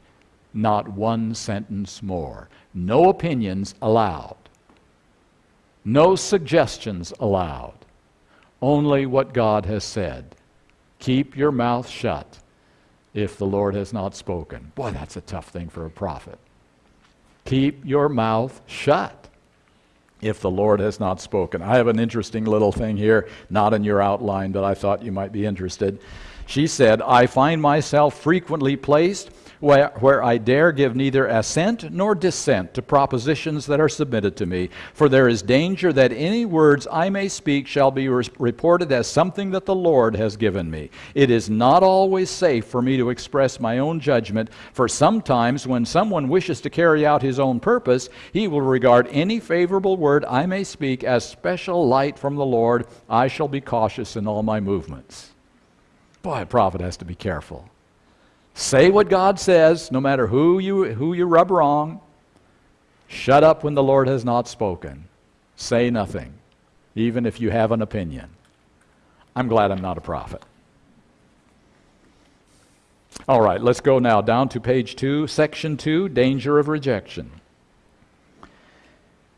S1: not one sentence more. No opinions allowed, no suggestions allowed, only what God has said. Keep your mouth shut if the Lord has not spoken. Boy, that's a tough thing for a prophet. Keep your mouth shut if the Lord has not spoken. I have an interesting little thing here, not in your outline, but I thought you might be interested. She said, I find myself frequently placed where, where I dare give neither assent nor dissent to propositions that are submitted to me. For there is danger that any words I may speak shall be re- reported as something that the Lord has given me. It is not always safe for me to express my own judgment, for sometimes when someone wishes to carry out his own purpose, he will regard any favorable word I may speak as special light from the Lord. I shall be cautious in all my movements. Boy, a prophet has to be careful. Say what God says, no matter who you, who you rub wrong. Shut up when the Lord has not spoken. Say nothing, even if you have an opinion. I'm glad I'm not a prophet. All right, let's go now down to page 2, section 2 danger of rejection.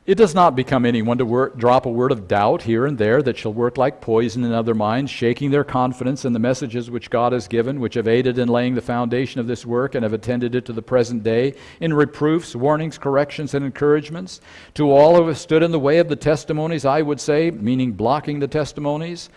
S1: It does not become anyone to drop a word of doubt here and there that shall work like poison in other minds, shaking their confidence in the messages which God has given, which have aided in laying the foundation of this work and have attended it to the present day, in reproofs, warnings, corrections, and encouragements. To all who have stood in the way of the testimonies, I would say, meaning blocking the testimonies,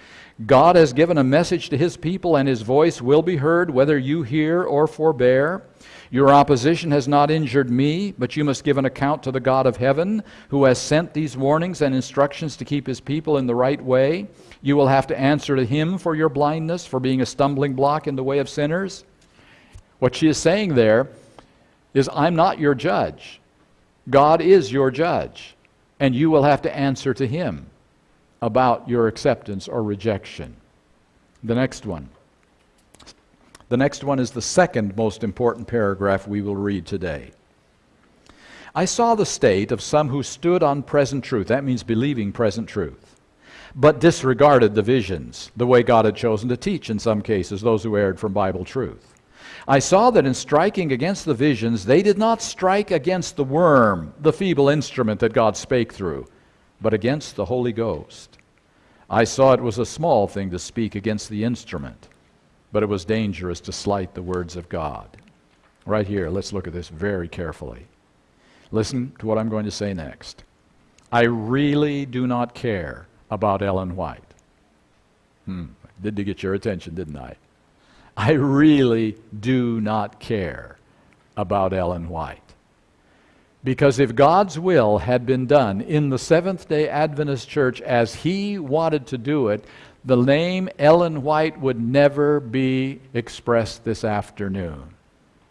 S1: God has given a message to his people, and his voice will be heard, whether you hear or forbear. Your opposition has not injured me, but you must give an account to the God of heaven, who has sent these warnings and instructions to keep his people in the right way. You will have to answer to him for your blindness, for being a stumbling block in the way of sinners. What she is saying there is, I'm not your judge. God is your judge, and you will have to answer to him about your acceptance or rejection. The next one. The next one is the second most important paragraph we will read today. I saw the state of some who stood on present truth. That means believing present truth. But disregarded the visions, the way God had chosen to teach in some cases, those who erred from Bible truth. I saw that in striking against the visions, they did not strike against the worm, the feeble instrument that God spake through, but against the Holy Ghost. I saw it was a small thing to speak against the instrument but it was dangerous to slight the words of God. Right here, let's look at this very carefully. Listen to what I'm going to say next. I really do not care about Ellen White. Hmm, did to get your attention, didn't I? I really do not care about Ellen White. Because if God's will had been done in the Seventh day Adventist Church as He wanted to do it, the name Ellen White would never be expressed this afternoon.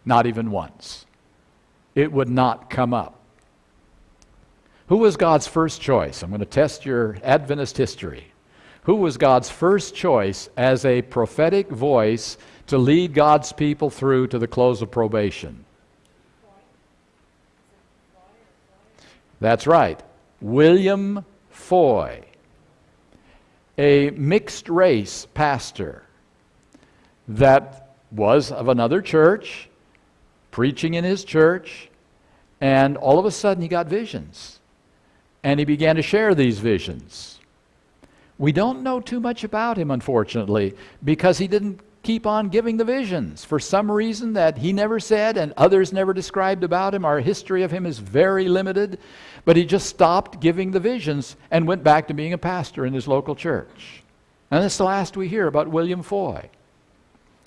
S1: Not even once. It would not come up. Who was God's first choice? I'm going to test your Adventist history. Who was God's first choice as a prophetic voice to lead God's people through to the close of probation? That's right. William Foy, a mixed race pastor that was of another church, preaching in his church, and all of a sudden he got visions. And he began to share these visions. We don't know too much about him, unfortunately, because he didn't keep on giving the visions. For some reason that he never said and others never described about him, our history of him is very limited. But he just stopped giving the visions and went back to being a pastor in his local church. And that's the last we hear about William Foy.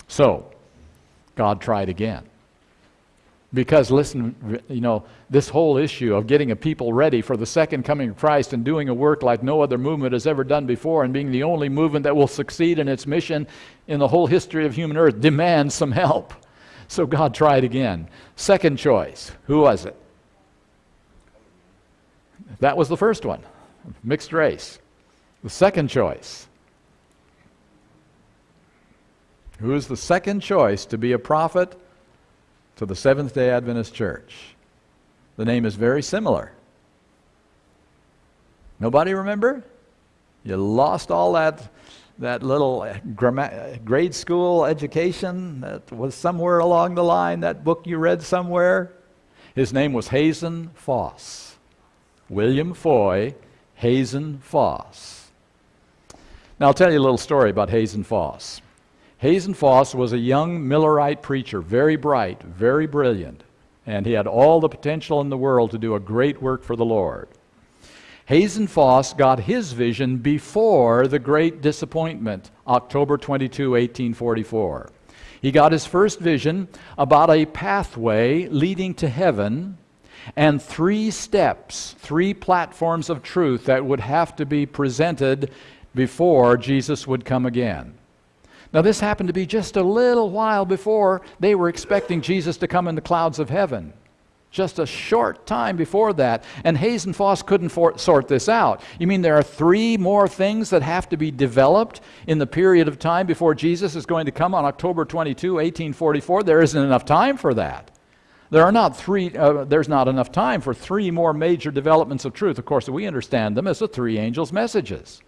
S1: So, God tried again. Because, listen, you know, this whole issue of getting a people ready for the second coming of Christ and doing a work like no other movement has ever done before and being the only movement that will succeed in its mission in the whole history of human earth demands some help. So God tried again. Second choice who was it? That was the first one mixed race. The second choice. Who is the second choice to be a prophet? To the Seventh day Adventist Church. The name is very similar. Nobody remember? You lost all that, that little uh, uh, grade school education that was somewhere along the line, that book you read somewhere? His name was Hazen Foss. William Foy, Hazen Foss. Now, I'll tell you a little story about Hazen Foss. Hazen Foss was a young Millerite preacher, very bright, very brilliant, and he had all the potential in the world to do a great work for the Lord. Hazen Foss got his vision before the great disappointment, October 22, 1844. He got his first vision about a pathway leading to heaven and three steps, three platforms of truth that would have to be presented before Jesus would come again. Now, this happened to be just a little while before they were expecting Jesus to come in the clouds of heaven. Just a short time before that. And Hazen Foss couldn't for- sort this out. You mean there are three more things that have to be developed in the period of time before Jesus is going to come on October 22, 1844? There isn't enough time for that. There are not three, uh, there's not enough time for three more major developments of truth. Of course, we understand them as the three angels' messages.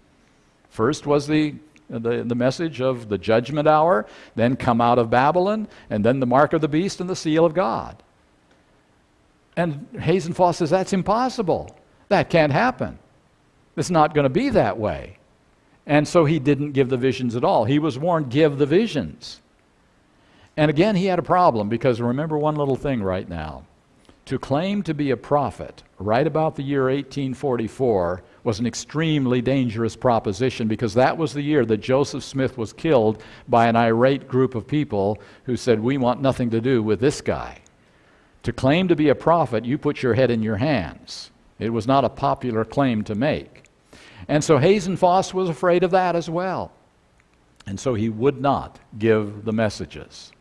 S1: First was the the, the message of the judgment hour, then come out of Babylon, and then the mark of the beast and the seal of God. And Hazen Foss says that's impossible. That can't happen. It's not going to be that way. And so he didn't give the visions at all. He was warned, give the visions. And again, he had a problem because remember one little thing right now. To claim to be a prophet right about the year 1844 was an extremely dangerous proposition because that was the year that Joseph Smith was killed by an irate group of people who said, We want nothing to do with this guy. To claim to be a prophet, you put your head in your hands. It was not a popular claim to make. And so Hazen Foss was afraid of that as well. And so he would not give the messages.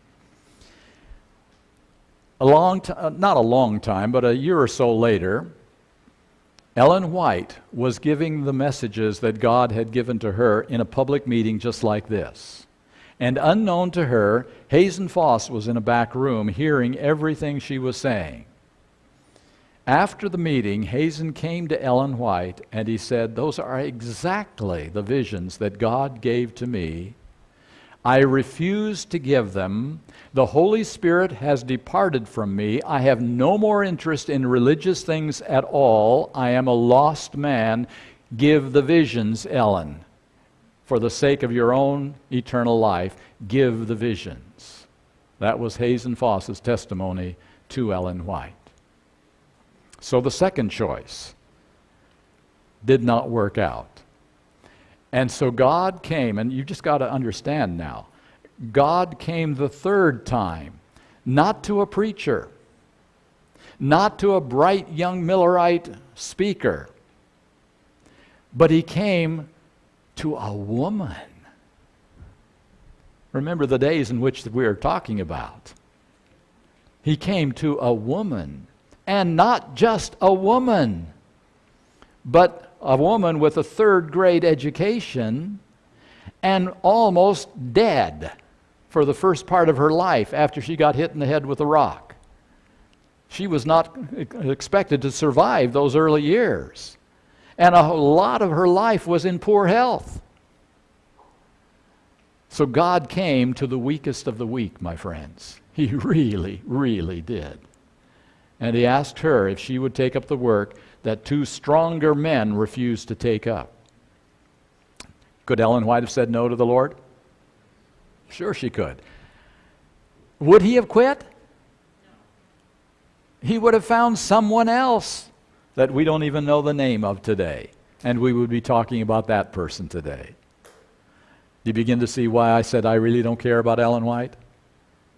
S1: A long t- uh, not a long time, but a year or so later, Ellen White was giving the messages that God had given to her in a public meeting just like this. And unknown to her, Hazen Foss was in a back room hearing everything she was saying. After the meeting, Hazen came to Ellen White and he said, Those are exactly the visions that God gave to me I refuse to give them. The Holy Spirit has departed from me. I have no more interest in religious things at all. I am a lost man. Give the visions, Ellen. For the sake of your own eternal life, give the visions. That was Hazen Foss's testimony to Ellen White. So the second choice did not work out. And so God came, and you just got to understand now God came the third time, not to a preacher, not to a bright young Millerite speaker, but he came to a woman. Remember the days in which we are talking about. He came to a woman, and not just a woman, but a woman with a third grade education and almost dead for the first part of her life after she got hit in the head with a rock. She was not expected to survive those early years. And a lot of her life was in poor health. So God came to the weakest of the weak, my friends. He really, really did. And he asked her if she would take up the work that two stronger men refused to take up. Could Ellen White have said no to the Lord? Sure, she could. Would he have quit? He would have found someone else that we don't even know the name of today. And we would be talking about that person today. Do you begin to see why I said I really don't care about Ellen White?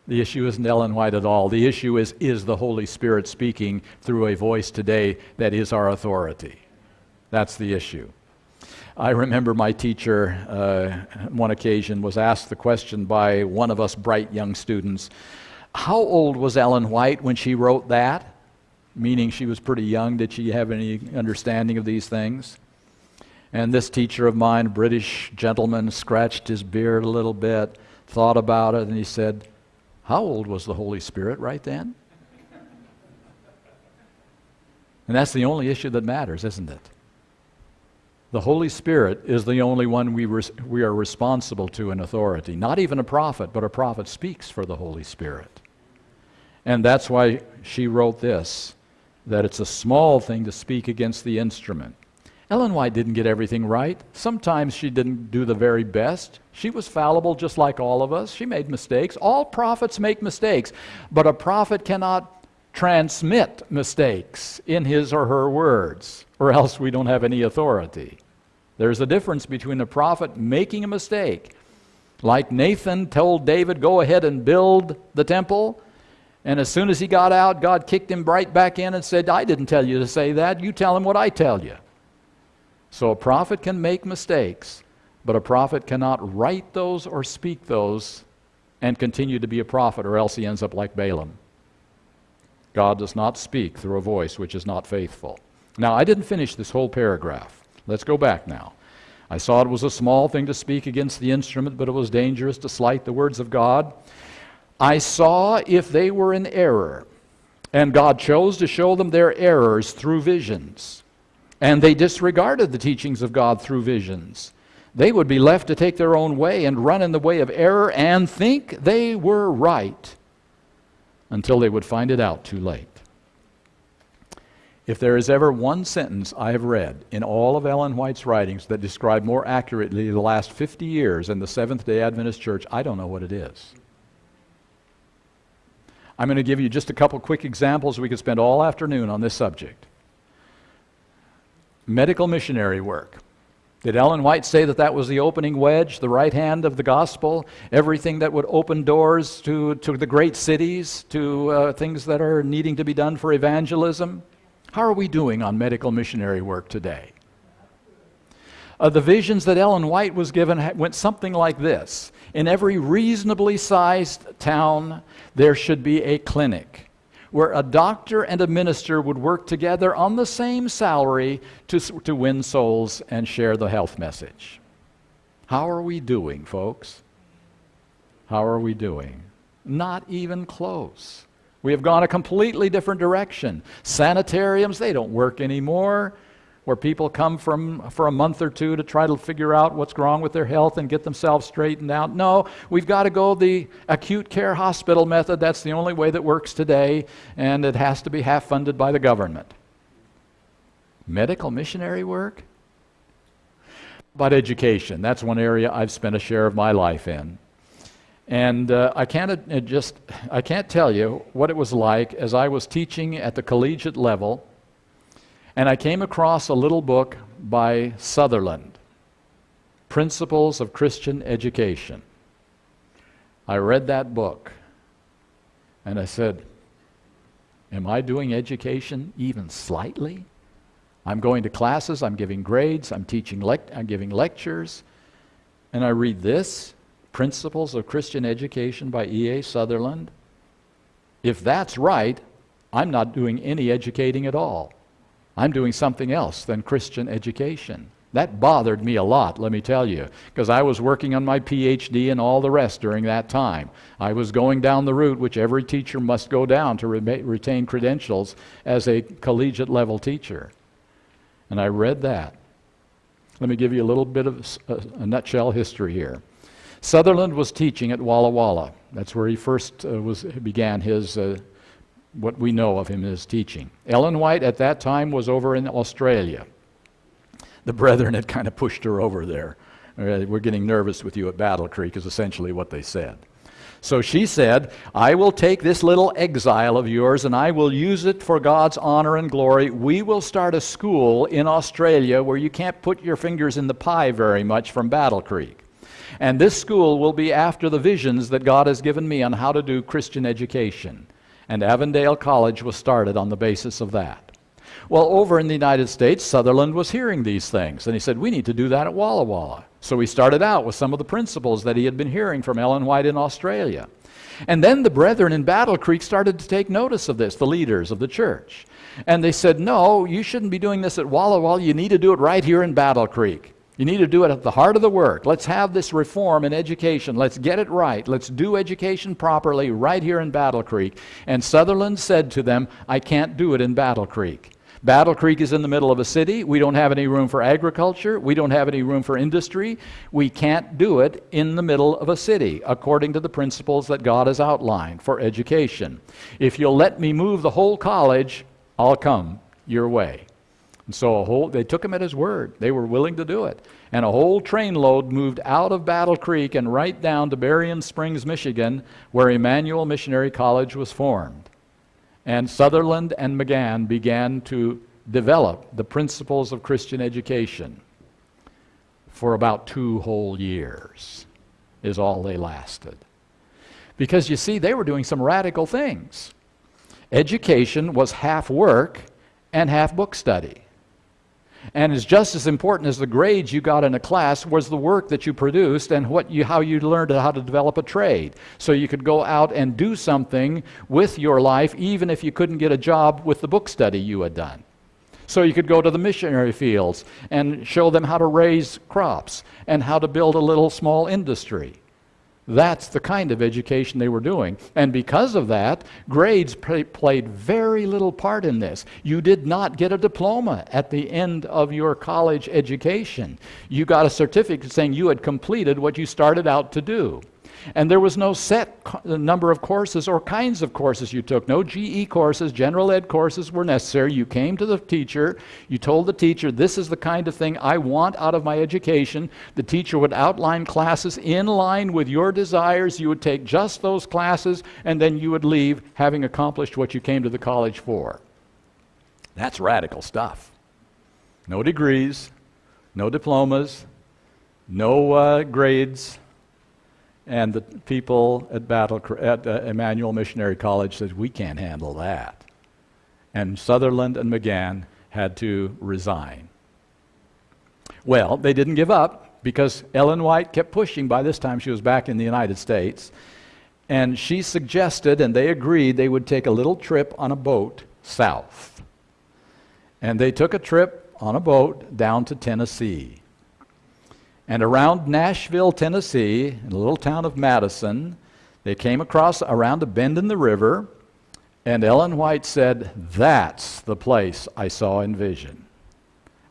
S1: The issue isn't Ellen White at all. The issue is is the Holy Spirit speaking through a voice today that is our authority? That's the issue. I remember my teacher, uh, one occasion, was asked the question by one of us bright young students How old was Ellen White when she wrote that? Meaning she was pretty young. Did she have any understanding of these things? And this teacher of mine, British gentleman, scratched his beard a little bit, thought about it, and he said, How old was the Holy Spirit right then? And that's the only issue that matters, isn't it? The Holy Spirit is the only one we, we are responsible to in authority. Not even a prophet, but a prophet speaks for the Holy Spirit. And that's why she wrote this that it's a small thing to speak against the instrument. Ellen White didn't get everything right. Sometimes she didn't do the very best. She was fallible just like all of us. She made mistakes. All prophets make mistakes, but a prophet cannot transmit mistakes in his or her words, or else we don't have any authority. There's a difference between a prophet making a mistake, like Nathan told David, Go ahead and build the temple. And as soon as he got out, God kicked him right back in and said, I didn't tell you to say that. You tell him what I tell you. So a prophet can make mistakes, but a prophet cannot write those or speak those and continue to be a prophet, or else he ends up like Balaam. God does not speak through a voice which is not faithful. Now, I didn't finish this whole paragraph. Let's go back now. I saw it was a small thing to speak against the instrument, but it was dangerous to slight the words of God. I saw if they were in error, and God chose to show them their errors through visions, and they disregarded the teachings of God through visions. They would be left to take their own way and run in the way of error and think they were right until they would find it out too late. If there is ever one sentence I have read in all of Ellen White's writings that describe more accurately the last 50 years in the Seventh day Adventist Church, I don't know what it is. I'm going to give you just a couple quick examples. We could spend all afternoon on this subject. Medical missionary work. Did Ellen White say that that was the opening wedge, the right hand of the gospel, everything that would open doors to, to the great cities, to uh, things that are needing to be done for evangelism? How are we doing on medical missionary work today? Uh, the visions that Ellen White was given went something like this In every reasonably sized town, there should be a clinic where a doctor and a minister would work together on the same salary to, to win souls and share the health message. How are we doing, folks? How are we doing? Not even close. We have gone a completely different direction. Sanitariums, they don't work anymore, where people come from for a month or two to try to figure out what's wrong with their health and get themselves straightened out. No, we've got to go the acute care hospital method. That's the only way that works today, and it has to be half funded by the government. Medical missionary work? About education. That's one area I've spent a share of my life in. And uh, I can't uh, just I can't tell you what it was like as I was teaching at the collegiate level, and I came across a little book by Sutherland, Principles of Christian Education. I read that book, and I said, "Am I doing education even slightly? I'm going to classes, I'm giving grades, I'm teaching, lect- I'm giving lectures, and I read this." Principles of Christian Education by E.A. Sutherland. If that's right, I'm not doing any educating at all. I'm doing something else than Christian education. That bothered me a lot, let me tell you, because I was working on my PhD and all the rest during that time. I was going down the route which every teacher must go down to re- retain credentials as a collegiate level teacher. And I read that. Let me give you a little bit of a, a nutshell history here. Sutherland was teaching at Walla Walla. That's where he first uh, was, began his, uh, what we know of him in his teaching. Ellen White at that time was over in Australia. The brethren had kind of pushed her over there. Uh, we're getting nervous with you at Battle Creek, is essentially what they said. So she said, I will take this little exile of yours and I will use it for God's honor and glory. We will start a school in Australia where you can't put your fingers in the pie very much from Battle Creek. And this school will be after the visions that God has given me on how to do Christian education. And Avondale College was started on the basis of that. Well, over in the United States, Sutherland was hearing these things, and he said, We need to do that at Walla Walla. So he started out with some of the principles that he had been hearing from Ellen White in Australia. And then the brethren in Battle Creek started to take notice of this, the leaders of the church. And they said, No, you shouldn't be doing this at Walla Walla. You need to do it right here in Battle Creek. You need to do it at the heart of the work. Let's have this reform in education. Let's get it right. Let's do education properly right here in Battle Creek. And Sutherland said to them, I can't do it in Battle Creek. Battle Creek is in the middle of a city. We don't have any room for agriculture. We don't have any room for industry. We can't do it in the middle of a city according to the principles that God has outlined for education. If you'll let me move the whole college, I'll come your way. And so a whole, they took him at his word. They were willing to do it. And a whole trainload moved out of Battle Creek and right down to Berrien Springs, Michigan, where Emmanuel Missionary College was formed. And Sutherland and Magan began to develop the principles of Christian education for about two whole years, is all they lasted. Because you see, they were doing some radical things. Education was half work and half book study. And it's just as important as the grades you got in a class was the work that you produced and what you, how you learned how to develop a trade. So you could go out and do something with your life even if you couldn't get a job with the book study you had done. So you could go to the missionary fields and show them how to raise crops and how to build a little small industry. That's the kind of education they were doing. And because of that, grades played very little part in this. You did not get a diploma at the end of your college education. You got a certificate saying you had completed what you started out to do. And there was no set number of courses or kinds of courses you took. No GE courses, general ed courses were necessary. You came to the teacher, you told the teacher, This is the kind of thing I want out of my education. The teacher would outline classes in line with your desires. You would take just those classes, and then you would leave having accomplished what you came to the college for. That's radical stuff. No degrees, no diplomas, no uh, grades and the people at, Battle, at uh, Emmanuel Missionary College said, We can't handle that. And Sutherland and Magan had to resign. Well, they didn't give up because Ellen White kept pushing. By this time, she was back in the United States. And she suggested, and they agreed, they would take a little trip on a boat south. And they took a trip on a boat down to Tennessee. And around Nashville, Tennessee, in the little town of Madison, they came across around a bend in the river, and Ellen White said, That's the place I saw in vision.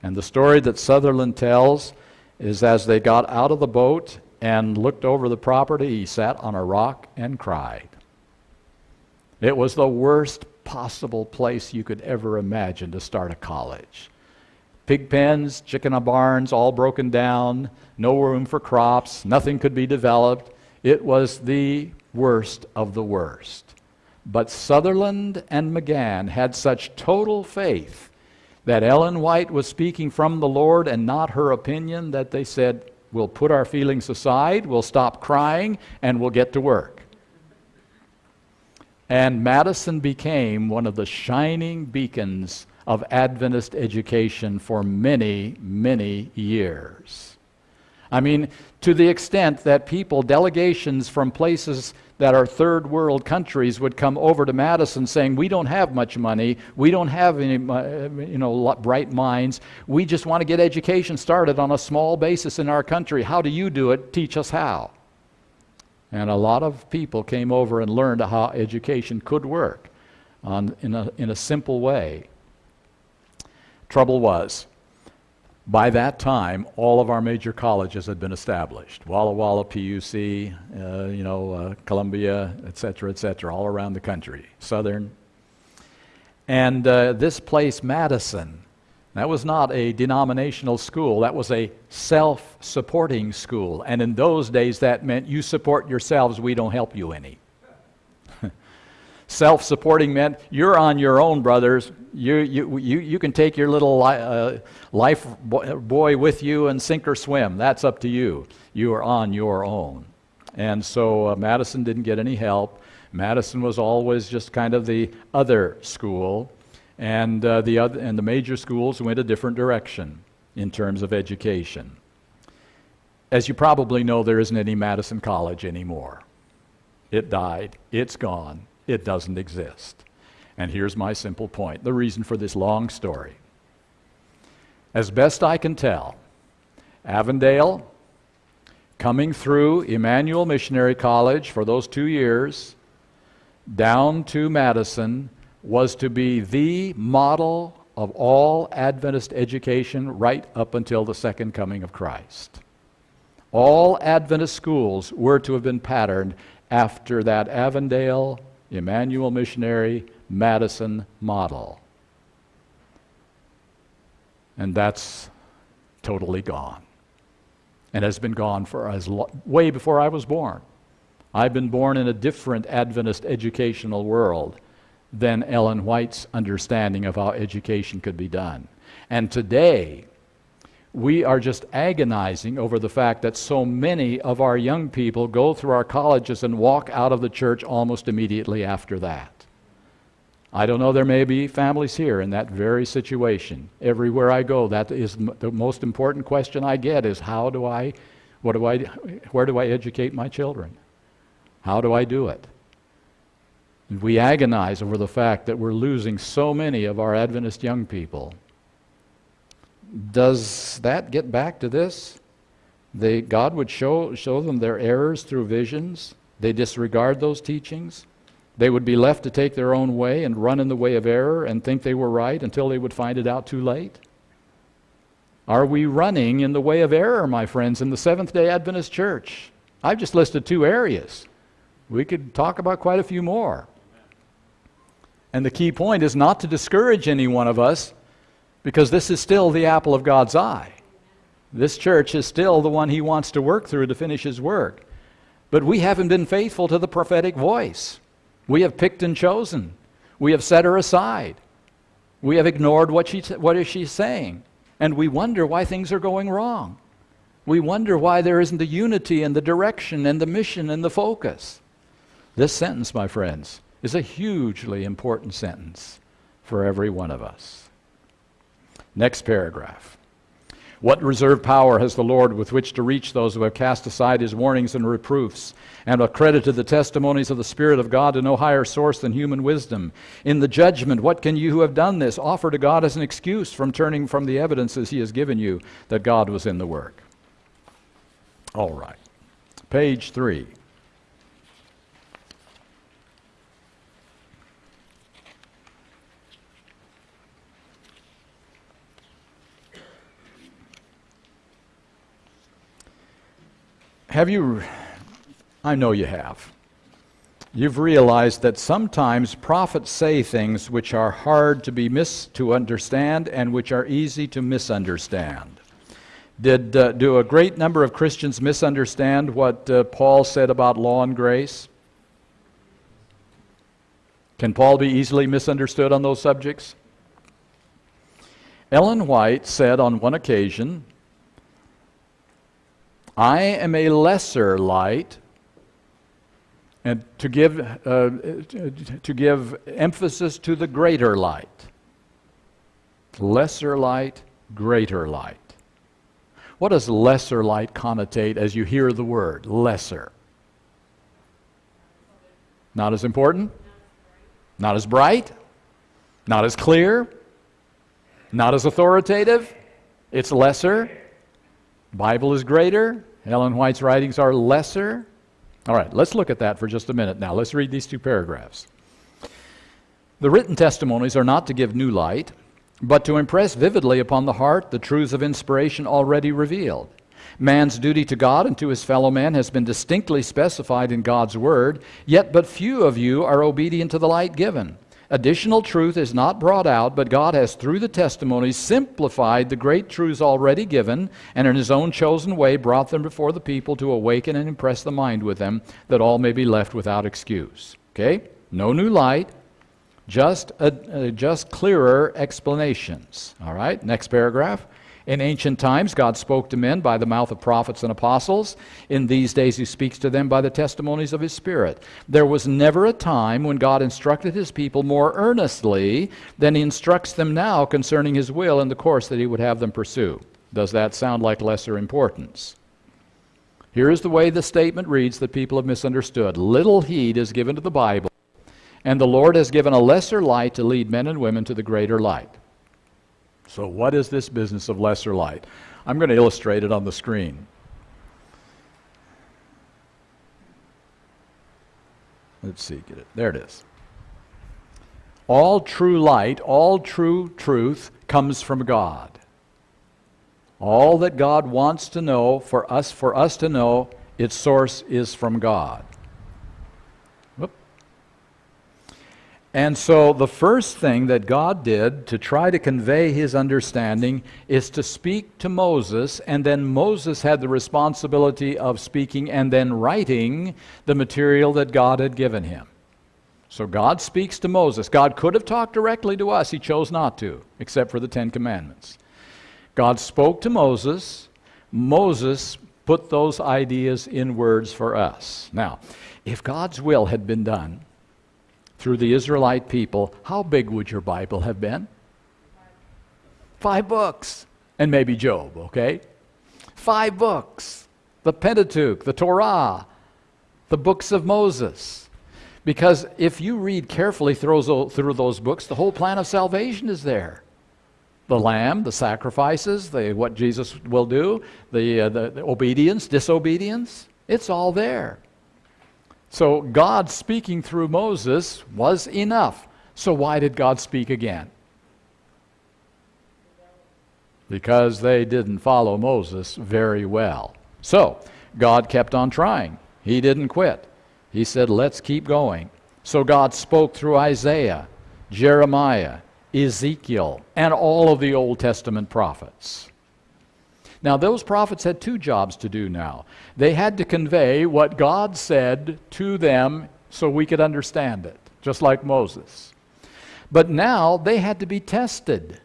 S1: And the story that Sutherland tells is as they got out of the boat and looked over the property, he sat on a rock and cried. It was the worst possible place you could ever imagine to start a college pig pens, chicken barns, all broken down, no room for crops, nothing could be developed. It was the worst of the worst. But Sutherland and Magan had such total faith that Ellen White was speaking from the Lord and not her opinion that they said, We'll put our feelings aside, we'll stop crying, and we'll get to work. And Madison became one of the shining beacons of Adventist education for many, many years. I mean, to the extent that people, delegations from places that are third world countries would come over to Madison saying, We don't have much money, we don't have any uh, you know, bright minds, we just want to get education started on a small basis in our country. How do you do it? Teach us how. And a lot of people came over and learned how education could work on, in, a, in a simple way. Trouble was, By that time, all of our major colleges had been established Walla Walla, PUC, uh, you know, uh, Columbia, et cetera, et cetera, all around the country, Southern. And uh, this place, Madison, that was not a denominational school, that was a self supporting school. And in those days, that meant you support yourselves, we don't help you any. Self supporting meant you're on your own, brothers. You, you, you, you can take your little li- uh, life boy with you and sink or swim. That's up to you. You are on your own. And so uh, Madison didn't get any help. Madison was always just kind of the other school and, uh, the other, and the major schools went a different direction in terms of education. As you probably know, there isn't any Madison College anymore. It died, it's gone, it doesn't exist. And here's my simple point the reason for this long story. As best I can tell, Avondale, coming through Emmanuel Missionary College for those two years, down to Madison, was to be the model of all Adventist education right up until the second coming of Christ. All Adventist schools were to have been patterned after that Avondale, Emmanuel Missionary, Madison model. And that's totally gone. And has been gone for as way before I was born. I've been born in a different Adventist educational world than Ellen White's understanding of how education could be done. And today, we are just agonizing over the fact that so many of our young people go through our colleges and walk out of the church almost immediately after that. I don't know, there may be families here in that very situation. Everywhere I go, that is the most important question I get is how do I, what do I, where do I educate my children? How do I do it? we agonize over the fact that we're losing so many of our Adventist young people. Does that get back to this? They, God would show, show them their errors through visions. They disregard those teachings. They would be left to take their own way and run in the way of error and think they were right until they would find it out too late. Are we running in the way of error, my friends, in the Seventh day Adventist Church? I've just listed two areas. We could talk about quite a few more. And the key point is not to discourage any one of us because this is still the apple of God's eye. This church is still the one He wants to work through to finish His work. But we haven't been faithful to the prophetic voice. We have picked and chosen. We have set her aside. We have ignored what, she what is she saying. And we wonder why things are going wrong. We wonder why there isn't the unity and the direction and the mission and the focus. This sentence, my friends, is a hugely important sentence for every one of us. Next paragraph. What reserved power has the Lord with which to reach those who have cast aside his warnings and reproofs, and accredited the testimonies of the Spirit of God to no higher source than human wisdom? In the judgment, what can you who have done this offer to God as an excuse from turning from the evidences he has given you that God was in the work? All right. Page three. Have you, I know you have, you've realized that sometimes prophets say things which are hard to be mis- to understand and which are easy to misunderstand. Did uh, do a great number of Christians misunderstand what uh, Paul said about law and grace? Can Paul be easily misunderstood on those subjects? Ellen White said on one occasion I am a lesser light, and to give, uh, to give emphasis to the greater light. Lesser light, greater light. What does lesser light connotate as you hear the word lesser? Not as important? Not as bright? Not as clear? Not as authoritative? It's lesser. Bible is greater. Ellen White's writings are lesser. All right, let's look at that for just a minute now. Let's read these two paragraphs. The written testimonies are not to give new light, but to impress vividly upon the heart the truths of inspiration already revealed. Man's duty to God and to his fellow man has been distinctly specified in God's Word, yet but few of you are obedient to the light given. Additional truth is not brought out, but God has, through the testimonies, simplified the great truths already given, and in His own chosen way brought them before the people to awaken and impress the mind with them, that all may be left without excuse. Okay? No new light, just, a, just clearer explanations. All right? Next paragraph. In ancient times, God spoke to men by the mouth of prophets and apostles. In these days, He speaks to them by the testimonies of His Spirit. There was never a time when God instructed His people more earnestly than He instructs them now concerning His will and the course that He would have them pursue. Does that sound like lesser importance? Here is the way the statement reads that people have misunderstood Little heed is given to the Bible, and the Lord has given a lesser light to lead men and women to the greater light. So, what is this business of lesser light? I'm going to illustrate it on the screen. Let's see, get it. There it is. All true light, all true truth comes from God. All that God wants to know for us for us to know, its source is from God. And so, the first thing that God did to try to convey his understanding is to speak to Moses, and then Moses had the responsibility of speaking and then writing the material that God had given him. So, God speaks to Moses. God could have talked directly to us, he chose not to, except for the Ten Commandments. God spoke to Moses. Moses put those ideas in words for us. Now, if God's will had been done, through the Israelite people, how big would your Bible have been? Five books. And maybe Job, okay? Five books. The Pentateuch, the Torah, the books of Moses. Because if you read carefully through those books, the whole plan of salvation is there. The lamb, the sacrifices, the, what Jesus will do, the, uh, the, the obedience, disobedience, it's all there. So God speaking through Moses was enough. So why did God speak again? Because they didn't follow Moses very well. So God kept on trying. He didn't quit. He said, let's keep going. So God spoke through Isaiah, Jeremiah, Ezekiel, and all of the Old Testament prophets. Now, those prophets had two jobs to do now. They had to convey what God said to them so we could understand it, just like Moses. But now they had to be tested.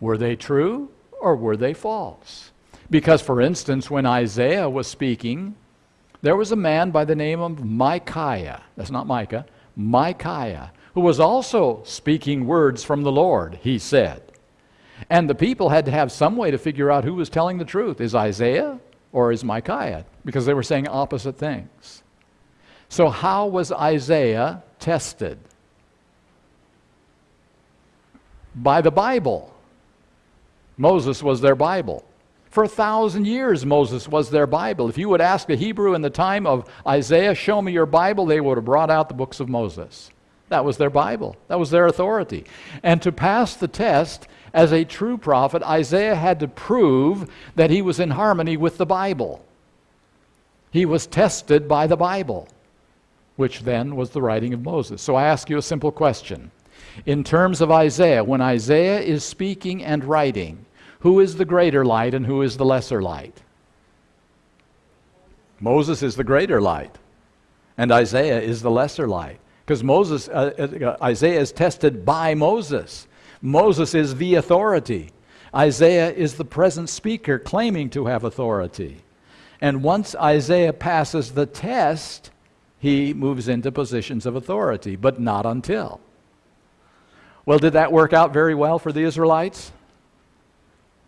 S1: Were they true or were they false? Because, for instance, when Isaiah was speaking, there was a man by the name of Micaiah. That's not Micah, Micaiah, who was also speaking words from the Lord, he said. And the people had to have some way to figure out who was telling the truth. Is Isaiah or is Micaiah? Because they were saying opposite things. So, how was Isaiah tested? By the Bible. Moses was their Bible. For a thousand years, Moses was their Bible. If you would ask a Hebrew in the time of Isaiah, show me your Bible, they would have brought out the books of Moses. That was their Bible, that was their authority. And to pass the test, as a true prophet, Isaiah had to prove that he was in harmony with the Bible. He was tested by the Bible, which then was the writing of Moses. So I ask you a simple question. In terms of Isaiah, when Isaiah is speaking and writing, who is the greater light and who is the lesser light? Moses is the greater light, and Isaiah is the lesser light. Because Moses, uh, uh, Isaiah is tested by Moses. Moses is the authority. Isaiah is the present speaker claiming to have authority. And once Isaiah passes the test, he moves into positions of authority, but not until. Well, did that work out very well for the Israelites?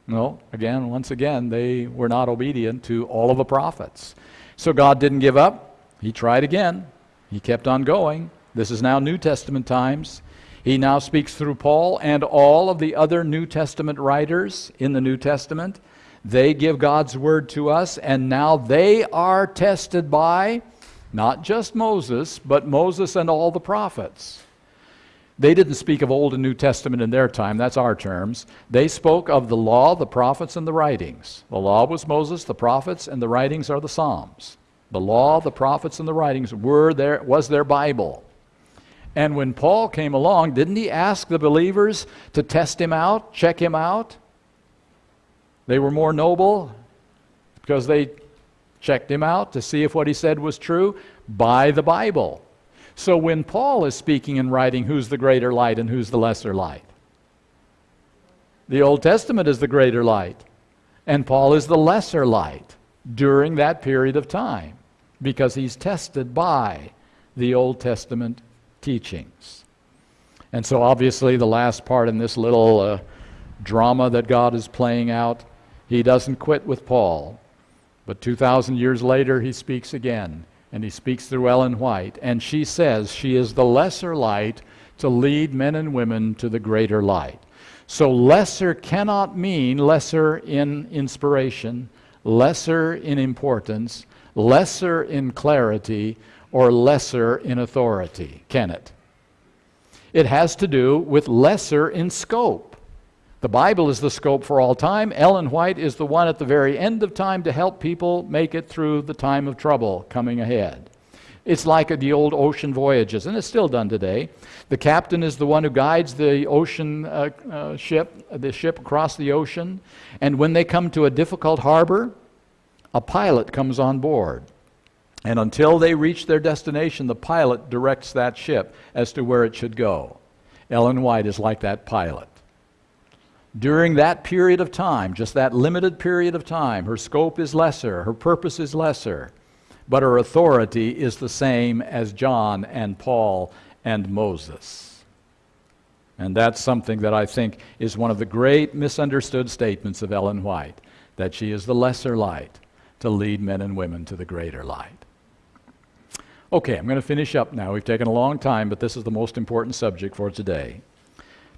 S1: No. Again, once again, they were not obedient to all of the prophets. So God didn't give up. He tried again. He kept on going. This is now New Testament times. He now speaks through Paul and all of the other New Testament writers in the New Testament. They give God's word to us, and now they are tested by not just Moses, but Moses and all the prophets. They didn't speak of Old and New Testament in their time, that's our terms. They spoke of the law, the prophets, and the writings. The law was Moses, the prophets, and the writings are the Psalms. The law, the prophets, and the writings were their, was their Bible. And when Paul came along, didn't he ask the believers to test him out, check him out? They were more noble because they checked him out to see if what he said was true by the Bible. So when Paul is speaking and writing, who's the greater light and who's the lesser light? The Old Testament is the greater light, and Paul is the lesser light during that period of time because he's tested by the Old Testament teachings. And so, obviously, the last part in this little uh, drama that God is playing out, he doesn't quit with Paul. But 2,000 years later, he speaks again and he speaks through Ellen White, and she says she is the lesser light to lead men and women to the greater light. So, lesser cannot mean lesser in inspiration, lesser in importance, lesser in clarity, or lesser in authority, can it? It has to do with lesser in scope. The Bible is the scope for all time. Ellen White is the one at the very end of time to help people make it through the time of trouble coming ahead. It's like the old ocean voyages, and it's still done today. The captain is the one who guides the ocean uh, uh, ship, the ship across the ocean, and when they come to a difficult harbor, a pilot comes on board. And until they reach their destination, the pilot directs that ship as to where it should go. Ellen White is like that pilot during that period of time, just that limited period of time, her scope is lesser, her purpose is lesser, but her authority is the same as John and Paul and Moses. And that's something that I think is one of the great misunderstood statements of Ellen White that she is the lesser light to lead men and women to the greater light. Okay, I'm going to finish up now. We've taken a long time, but this is the most important subject for today.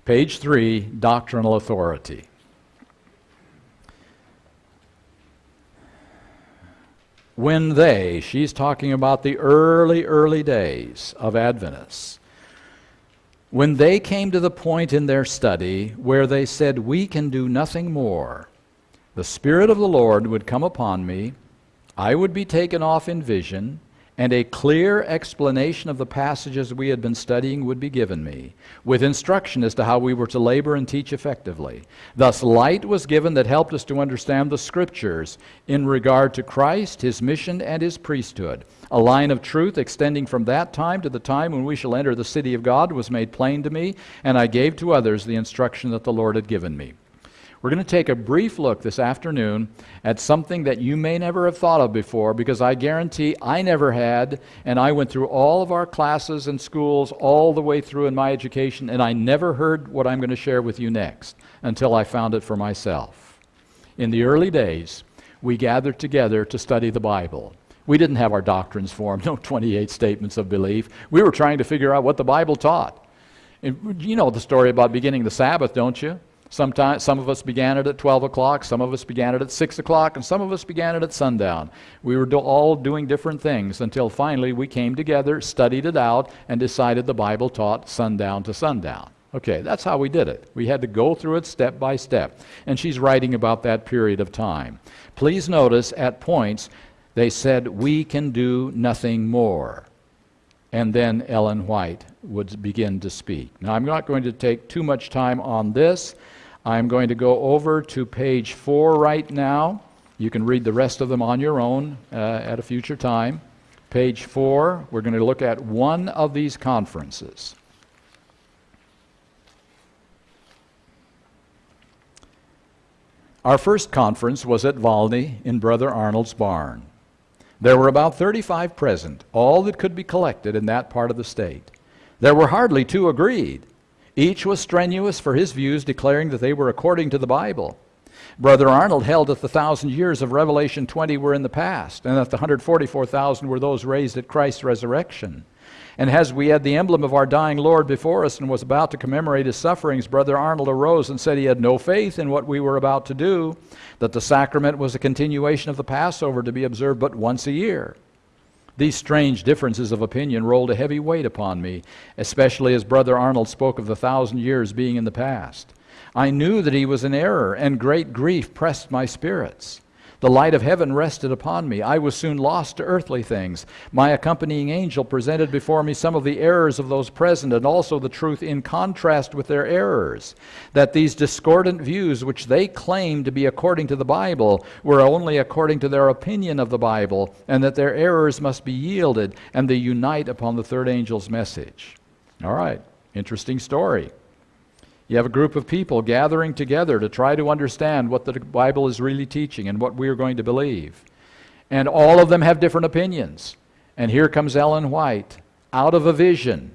S1: Page 3, Doctrinal Authority. When they, she's talking about the early, early days of Adventists, when they came to the point in their study where they said, We can do nothing more, the Spirit of the Lord would come upon me, I would be taken off in vision, and a clear explanation of the passages we had been studying would be given me, with instruction as to how we were to labor and teach effectively. Thus, light was given that helped us to understand the Scriptures in regard to Christ, His mission, and His priesthood. A line of truth extending from that time to the time when we shall enter the city of God was made plain to me, and I gave to others the instruction that the Lord had given me. We're going to take a brief look this afternoon at something that you may never have thought of before because I guarantee I never had, and I went through all of our classes and schools all the way through in my education, and I never heard what I'm going to share with you next until I found it for myself. In the early days, we gathered together to study the Bible. We didn't have our doctrines formed, no 28 statements of belief. We were trying to figure out what the Bible taught. And you know the story about beginning the Sabbath, don't you? Sometimes, some of us began it at 12 o'clock, some of us began it at 6 o'clock, and some of us began it at sundown. We were do- all doing different things until finally we came together, studied it out, and decided the Bible taught sundown to sundown. Okay, that's how we did it. We had to go through it step by step. And she's writing about that period of time. Please notice at points they said, We can do nothing more. And then Ellen White would begin to speak. Now, I'm not going to take too much time on this. I'm going to go over to page four right now. You can read the rest of them on your own uh, at a future time. Page four, we're going to look at one of these conferences. Our first conference was at Volney in Brother Arnold's barn. There were about 35 present, all that could be collected in that part of the state. There were hardly two agreed. Each was strenuous for his views, declaring that they were according to the Bible. Brother Arnold held that the thousand years of Revelation 20 were in the past, and that the 144,000 were those raised at Christ's resurrection. And as we had the emblem of our dying Lord before us and was about to commemorate his sufferings, Brother Arnold arose and said he had no faith in what we were about to do, that the sacrament was a continuation of the Passover to be observed but once a year. These strange differences of opinion rolled a heavy weight upon me, especially as Brother Arnold spoke of the thousand years being in the past. I knew that he was in error, and great grief pressed my spirits. The light of heaven rested upon me. I was soon lost to earthly things. My accompanying angel presented before me some of the errors of those present, and also the truth in contrast with their errors. That these discordant views, which they claimed to be according to the Bible, were only according to their opinion of the Bible, and that their errors must be yielded, and they unite upon the third angel's message. All right, interesting story. You have a group of people gathering together to try to understand what the Bible is really teaching and what we are going to believe. And all of them have different opinions. And here comes Ellen White out of a vision,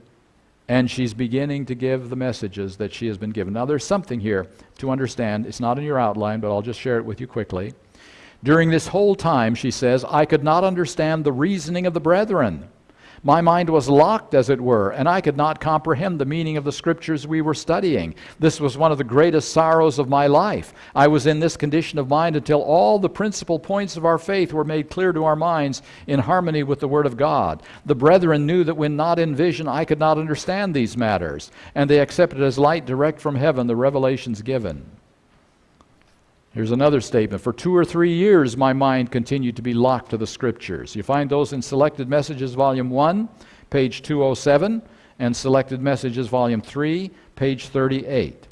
S1: and she's beginning to give the messages that she has been given. Now, there's something here to understand. It's not in your outline, but I'll just share it with you quickly. During this whole time, she says, I could not understand the reasoning of the brethren. My mind was locked, as it were, and I could not comprehend the meaning of the scriptures we were studying. This was one of the greatest sorrows of my life. I was in this condition of mind until all the principal points of our faith were made clear to our minds in harmony with the Word of God. The brethren knew that when not in vision, I could not understand these matters, and they accepted as light direct from heaven the revelations given. Here's another statement. For two or three years, my mind continued to be locked to the Scriptures. You find those in Selected Messages, Volume 1, page 207, and Selected Messages, Volume 3, page 38.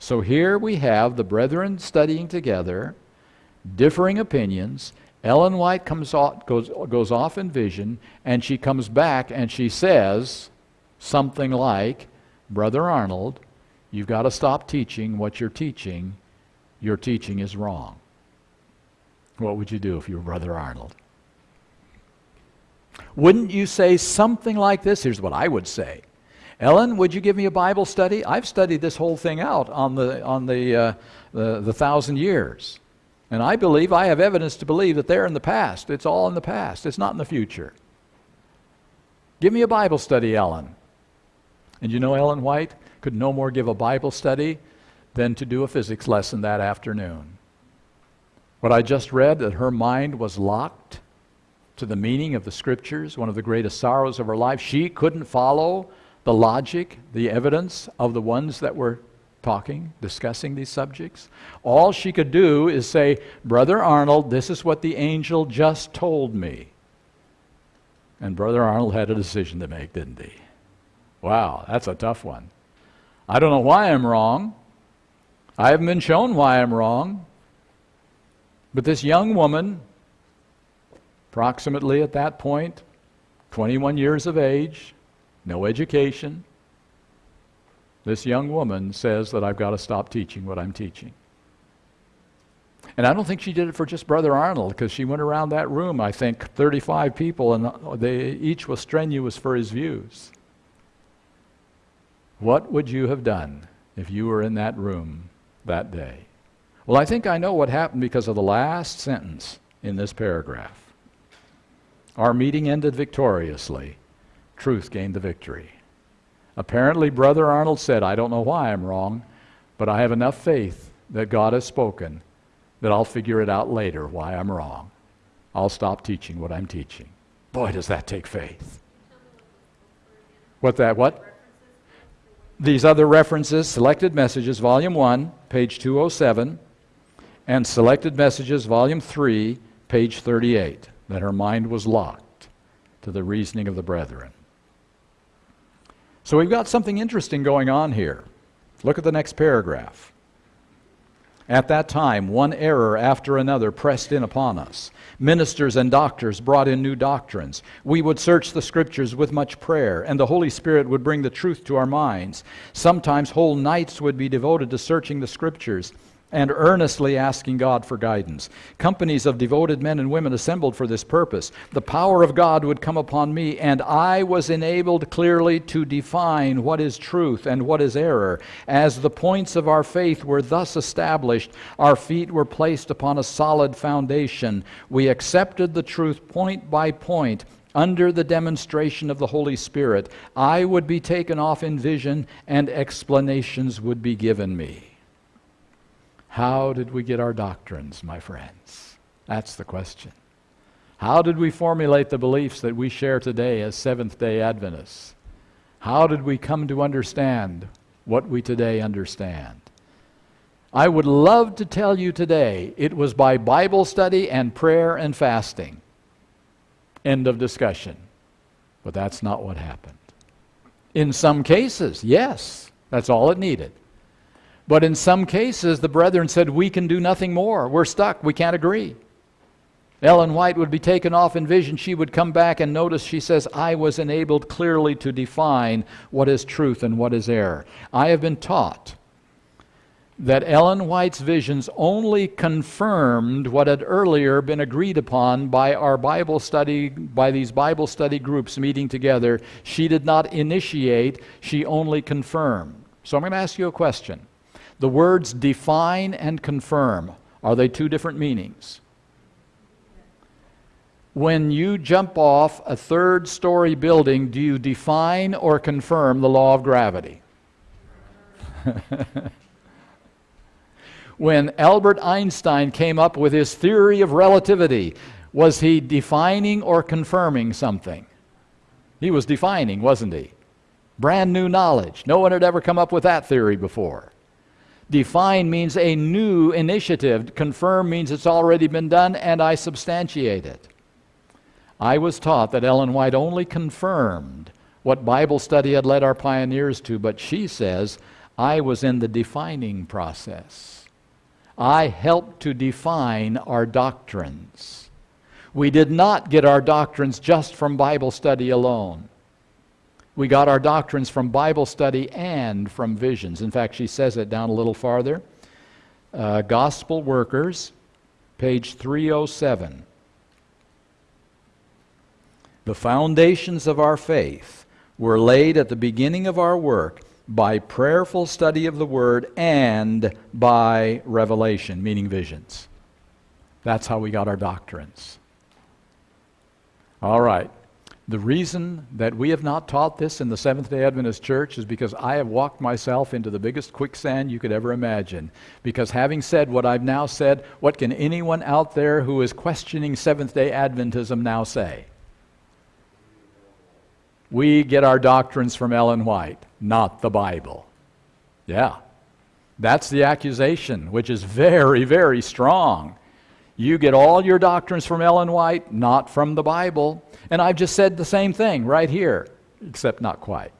S1: So here we have the brethren studying together, differing opinions. Ellen White comes off, goes, goes off in vision, and she comes back and she says something like, Brother Arnold, you've got to stop teaching what you're teaching your teaching is wrong. What would you do if you were Brother Arnold? Wouldn't you say something like this? Here's what I would say. Ellen, would you give me a Bible study? I've studied this whole thing out on the, on the, uh, the, the thousand years. And I believe, I have evidence to believe that they're in the past. It's all in the past, it's not in the future. Give me a Bible study, Ellen. And you know, Ellen White could no more give a Bible study than to do a physics lesson that afternoon. What I just read, that her mind was locked to the meaning of the scriptures, one of the greatest sorrows of her life. She couldn't follow the logic, the evidence of the ones that were talking, discussing these subjects. All she could do is say, Brother Arnold, this is what the angel just told me. And Brother Arnold had a decision to make, didn't he? Wow, that's a tough one. I don't know why I'm wrong. I haven't been shown why I'm wrong. But this young woman, approximately at that point, 21 years of age, no education, this young woman says that I've got to stop teaching what I'm teaching. And I don't think she did it for just Brother Arnold, because she went around that room, I think, 35 people, and uh, they each was strenuous for his views. What would you have done if you were in that room that day? Well, I think I know what happened because of the last sentence in this paragraph. Our meeting ended victoriously. Truth gained the victory. Apparently, Brother Arnold said, I don't know why I'm wrong, but I have enough faith that God has spoken that I'll figure it out later why I'm wrong. I'll stop teaching what I'm teaching. Boy, does that take faith. What that, what? These other references, Selected Messages, Volume 1, page 207, and Selected Messages, Volume 3, page 38, that her mind was locked to the reasoning of the brethren. So we've got something interesting going on here. Look at the next paragraph. At that time, one error after another pressed in upon us. Ministers and doctors brought in new doctrines. We would search the scriptures with much prayer, and the Holy Spirit would bring the truth to our minds. Sometimes whole nights would be devoted to searching the scriptures and earnestly asking God for guidance. Companies of devoted men and women assembled for this purpose. The power of God would come upon me, and I was enabled clearly to define what is truth and what is error. As the points of our faith were thus established, our feet were placed upon a solid foundation. We accepted the truth point by point under the demonstration of the Holy Spirit, I would be taken off in vision and explanations would be given me. How did we get our doctrines, my friends? That's the question. How did we formulate the beliefs that we share today as Seventh day Adventists? How did we come to understand what we today understand? I would love to tell you today it was by Bible study and prayer and fasting. End of discussion. But that's not what happened. In some cases, yes, that's all it needed. But in some cases, the brethren said, We can do nothing more. We're stuck. We can't agree. Ellen White would be taken off in vision. She would come back and notice, she says, I was enabled clearly to define what is truth and what is error. I have been taught that Ellen White's visions only confirmed what had earlier been agreed upon by our Bible study, by these Bible study groups meeting together. She did not initiate, she only confirmed. So I'm going to ask you a question. The words define and confirm, are they two different meanings? When you jump off a third story building, do you define or confirm the law of gravity? when Albert Einstein came up with his theory of relativity, was he defining or confirming something? He was defining, wasn't he? Brand new knowledge. No one had ever come up with that theory before. Define means a new initiative. Confirm means it's already been done and I substantiate it. I was taught that Ellen White only confirmed what Bible study had led our pioneers to, but she says I was in the defining process. I helped to define our doctrines. We did not get our doctrines just from Bible study alone. We got our doctrines from Bible study and from visions. In fact, she says it down a little farther. Uh, Gospel Workers, page 307. The foundations of our faith were laid at the beginning of our work by prayerful study of the Word and by revelation, meaning visions. That's how we got our doctrines. All right. The reason that we have not taught this in the Seventh day Adventist Church is because I have walked myself into the biggest quicksand you could ever imagine. Because having said what I've now said, what can anyone out there who is questioning Seventh day Adventism now say? We get our doctrines from Ellen White, not the Bible. Yeah. That's the accusation, which is very, very strong. You get all your doctrines from Ellen White, not from the Bible. And I've just said the same thing right here, except not quite.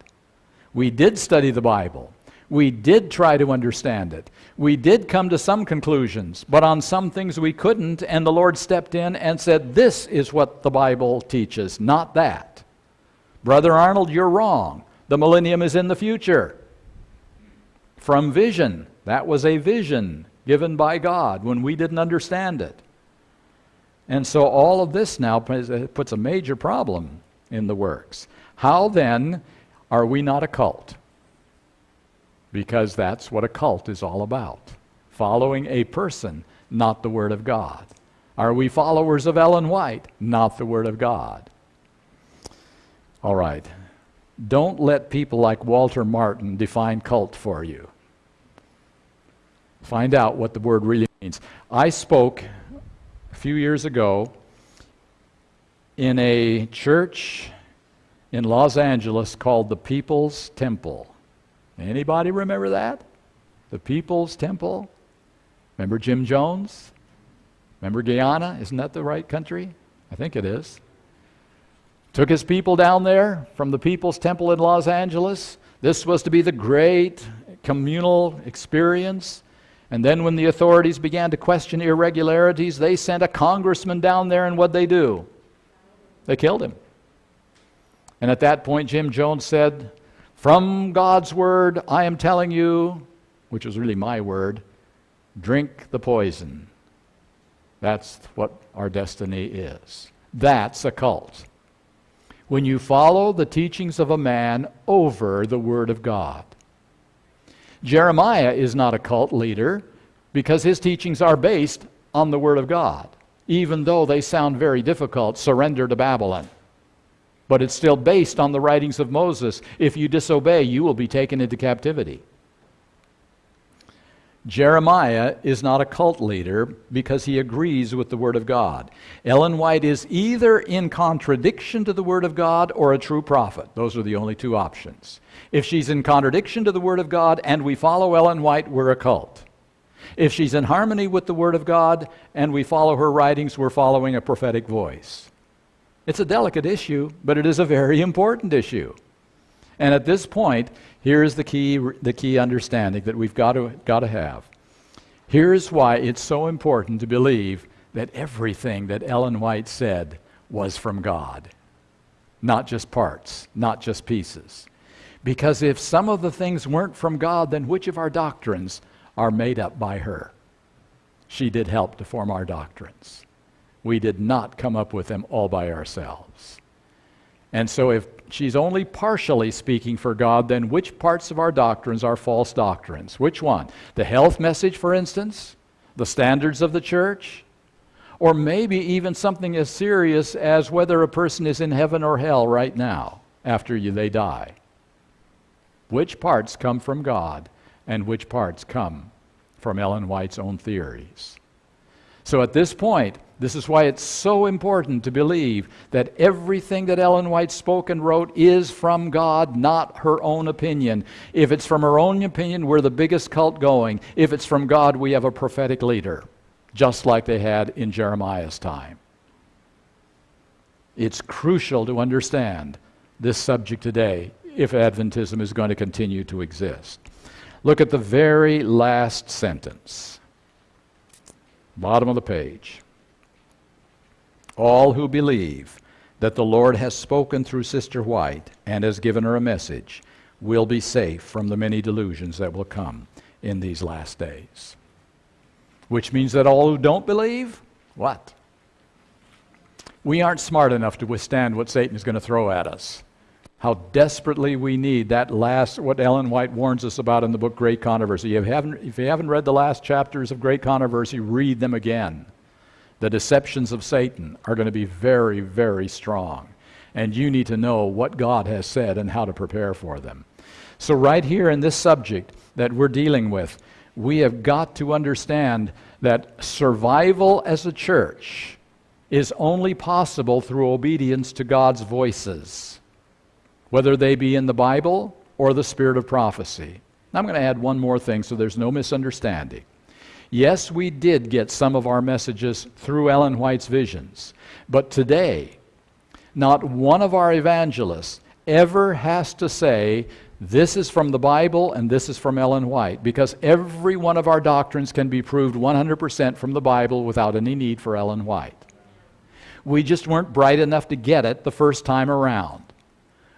S1: We did study the Bible. We did try to understand it. We did come to some conclusions, but on some things we couldn't, and the Lord stepped in and said, This is what the Bible teaches, not that. Brother Arnold, you're wrong. The millennium is in the future. From vision. That was a vision given by God when we didn't understand it. And so all of this now uh, puts a major problem in the works. How then are we not a cult? Because that's what a cult is all about following a person, not the Word of God. Are we followers of Ellen White? Not the Word of God. All right. Don't let people like Walter Martin define cult for you. Find out what the word really means. I spoke a few years ago in a church in Los Angeles called the People's Temple. Anybody remember that? The People's Temple? Remember Jim Jones? Remember Guyana? Isn't that the right country? I think it is. Took his people down there from the People's Temple in Los Angeles. This was to be the great communal experience. And then, when the authorities began to question irregularities, they sent a congressman down there, and what'd they do? They killed him. And at that point, Jim Jones said, From God's word, I am telling you, which was really my word, drink the poison. That's what our destiny is. That's a cult when you follow the teachings of a man over the Word of God. Jeremiah is not a cult leader because his teachings are based on the Word of God, even though they sound very difficult surrender to Babylon. But it's still based on the writings of Moses. If you disobey, you will be taken into captivity. Jeremiah is not a cult leader because he agrees with the Word of God. Ellen White is either in contradiction to the Word of God or a true prophet. Those are the only two options. If she's in contradiction to the Word of God and we follow Ellen White, we're a cult. If she's in harmony with the Word of God and we follow her writings, we're following a prophetic voice. It's a delicate issue, but it is a very important issue. And at this point, here is the key, the key understanding that we've got to, got to have. Here's why it's so important to believe that everything that Ellen White said was from God, not just parts, not just pieces. Because if some of the things weren't from God, then which of our doctrines are made up by her? She did help to form our doctrines. We did not come up with them all by ourselves. And so, if she's only partially speaking for God, then which parts of our doctrines are false doctrines? Which one? The health message, for instance? The standards of the church? Or maybe even something as serious as whether a person is in heaven or hell right now after you, they die. Which parts come from God and which parts come from Ellen White's own theories? So at this point, this is why it's so important to believe that everything that Ellen White spoke and wrote is from God, not her own opinion. If it's from her own opinion, we're the biggest cult going. If it's from God, we have a prophetic leader, just like they had in Jeremiah's time. It's crucial to understand this subject today if Adventism is going to continue to exist. Look at the very last sentence, bottom of the page. All who believe that the Lord has spoken through Sister White and has given her a message will be safe from the many delusions that will come in these last days. Which means that all who don't believe, what? We aren't smart enough to withstand what Satan is going to throw at us. How desperately we need that last, what Ellen White warns us about in the book Great Controversy. If you haven't, if you haven't read the last chapters of Great Controversy, read them again the deceptions of Satan are going to be very, very strong. And you need to know what God has said and how to prepare for them. So, right here in this subject that we're dealing with, we have got to understand that survival as a church is only possible through obedience to God's voices, whether they be in the Bible or the spirit of prophecy. Now I'm going to add one more thing so there's no misunderstanding. Yes, we did get some of our messages through Ellen White's visions. But today, not one of our evangelists ever has to say, this is from the Bible and this is from Ellen White, because every one of our doctrines can be proved 100% from the Bible without any need for Ellen White. We just weren't bright enough to get it the first time around.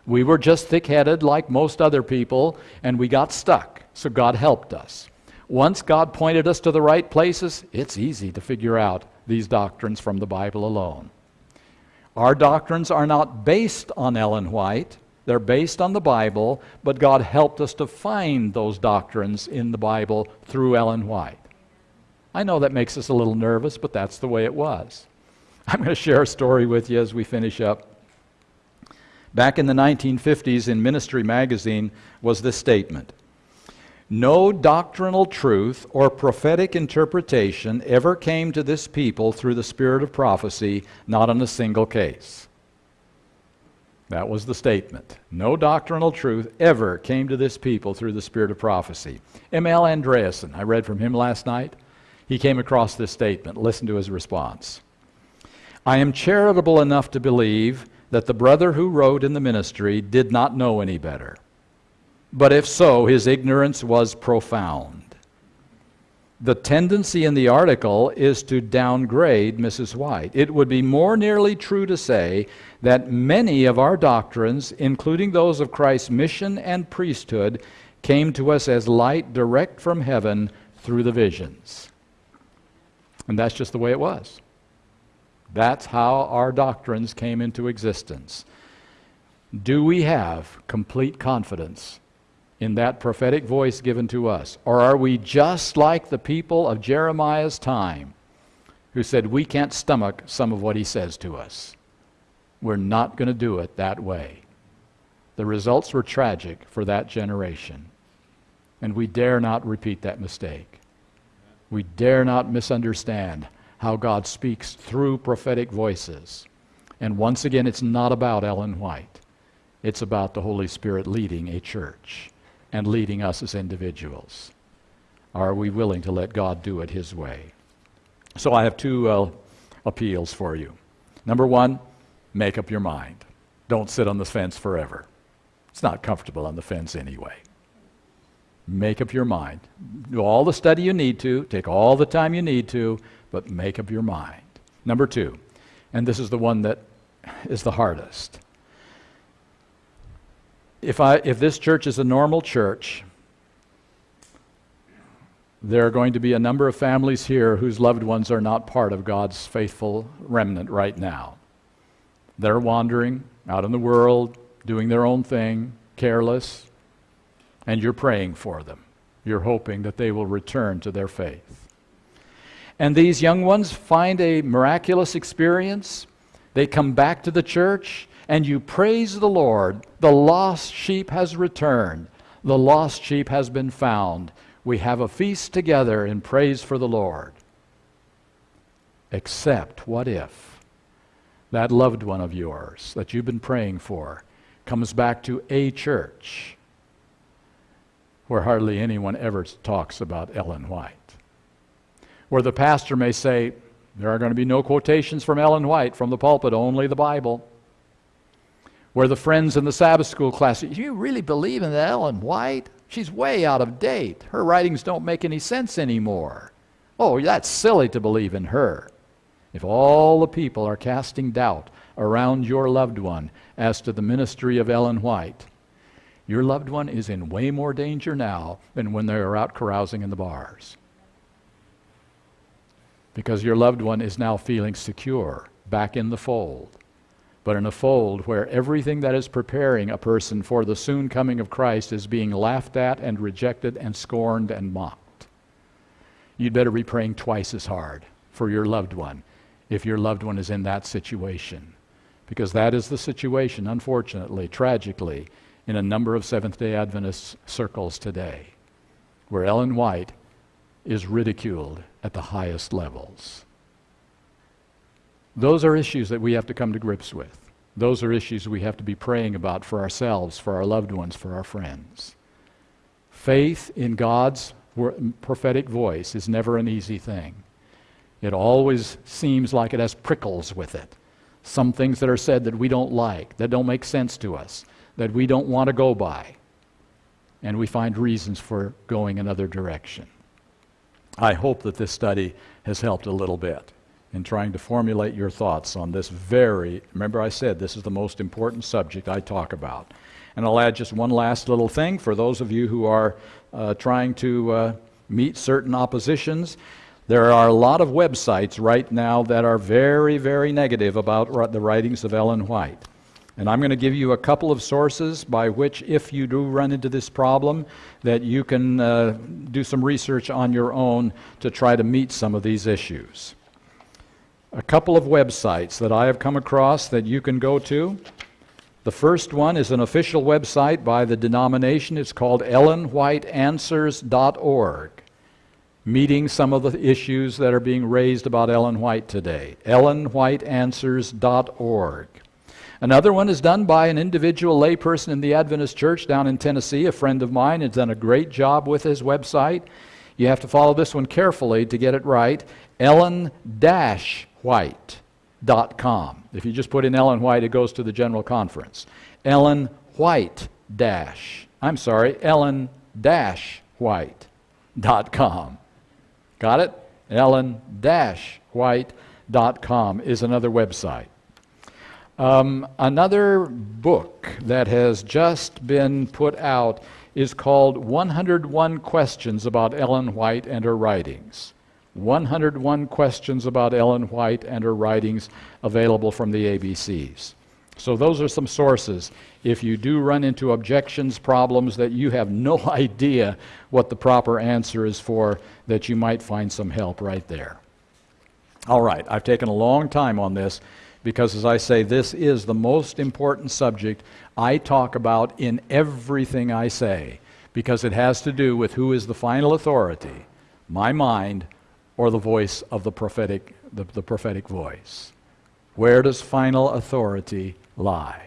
S1: We were just thick headed like most other people, and we got stuck, so God helped us. Once God pointed us to the right places, it's easy to figure out these doctrines from the Bible alone. Our doctrines are not based on Ellen White, they're based on the Bible, but God helped us to find those doctrines in the Bible through Ellen White. I know that makes us a little nervous, but that's the way it was. I'm going to share a story with you as we finish up. Back in the 1950s, in Ministry Magazine, was this statement no doctrinal truth or prophetic interpretation ever came to this people through the spirit of prophecy, not in a single case. That was the statement. No doctrinal truth ever came to this people through the spirit of prophecy. M.L. Andreasen, I read from him last night. He came across this statement. Listen to his response. I am charitable enough to believe that the brother who wrote in the ministry did not know any better. But if so, his ignorance was profound. The tendency in the article is to downgrade Mrs. White. It would be more nearly true to say that many of our doctrines, including those of Christ's mission and priesthood, came to us as light direct from heaven through the visions. And that's just the way it was. That's how our doctrines came into existence. Do we have complete confidence in that prophetic voice given to us? Or are we just like the people of Jeremiah's time who said, We can't stomach some of what he says to us? We're not going to do it that way. The results were tragic for that generation, and we dare not repeat that mistake. We dare not misunderstand how God speaks through prophetic voices. And once again, it's not about Ellen White. It's about the Holy Spirit leading a church and leading us as individuals. Are we willing to let God do it His way? So I have two uh, appeals for you. Number one, make up your mind. Don't sit on the fence forever. It's not comfortable on the fence anyway. Make up your mind. Do all the study you need to, take all the time you need to, but make up your mind. Number two, and this is the one that is the hardest. If, I, if this church is a normal church, there are going to be a number of families here whose loved ones are not part of God's faithful remnant right now. They're wandering out in the world, doing their own thing, careless, and you're praying for them. You're hoping that they will return to their faith. And these young ones find a miraculous experience. They come back to the church, and you praise the Lord. The lost sheep has returned, the lost sheep has been found. We have a feast together in praise for the Lord. Except, what if that loved one of yours that you've been praying for comes back to a church where hardly anyone ever talks about Ellen White? Where the pastor may say, There are going to be no quotations from Ellen White from the pulpit, only the Bible. Where the friends in the Sabbath school class, you really believe in Ellen White? She's way out of date. Her writings don't make any sense anymore. Oh, that's silly to believe in her. If all the people are casting doubt around your loved one as to the ministry of Ellen White, your loved one is in way more danger now than when they are out carousing in the bars. Because your loved one is now feeling secure, back in the fold but in a fold where everything that is preparing a person for the soon coming of Christ is being laughed at and rejected and scorned and mocked. You'd better be praying twice as hard for your loved one if your loved one is in that situation. Because that is the situation, unfortunately, tragically, in a number of Seventh day Adventist circles today, where Ellen White is ridiculed at the highest levels. Those are issues that we have to come to grips with. Those are issues we have to be praying about for ourselves, for our loved ones, for our friends. Faith in God's prophetic voice is never an easy thing. It always seems like it has prickles with it. Some things that are said that we don't like, that don't make sense to us, that we don't want to go by. And we find reasons for going another direction. I hope that this study has helped a little bit in trying to formulate your thoughts on this very, remember I said this is the most important subject I talk about. And I'll add just one last little thing for those of you who are uh, trying to uh, meet certain oppositions. There are a lot of websites right now that are very, very negative about the writings of Ellen White. And I'm going to give you a couple of sources by which, if you do run into this problem, that you can uh, do some research on your own to try to meet some of these issues a couple of websites that I have come across that you can go to. The first one is an official website by the denomination. It's called EllenWhiteAnswers.org, meeting some of the issues that are being raised about Ellen White today. EllenWhiteAnswers.org. Another one is done by an individual layperson in the Adventist Church down in Tennessee. A friend of mine has done a great job with his website. You have to follow this one carefully to get it right. Ellen Dash white.com. If you just put in Ellen White, it goes to the General Conference. Ellen White dash, I'm sorry, Ellen dash white.com. Got it? Ellen dash white.com is another website. Um, another book that has just been put out is called 101 Questions About Ellen White and Her Writings. 101 questions about Ellen White and her writings available from the ABCs. So, those are some sources. If you do run into objections, problems that you have no idea what the proper answer is for, that you might find some help right there. All right, I've taken a long time on this because, as I say, this is the most important subject I talk about in everything I say because it has to do with who is the final authority my mind or the voice of the prophetic, the, the prophetic voice? Where does final authority lie?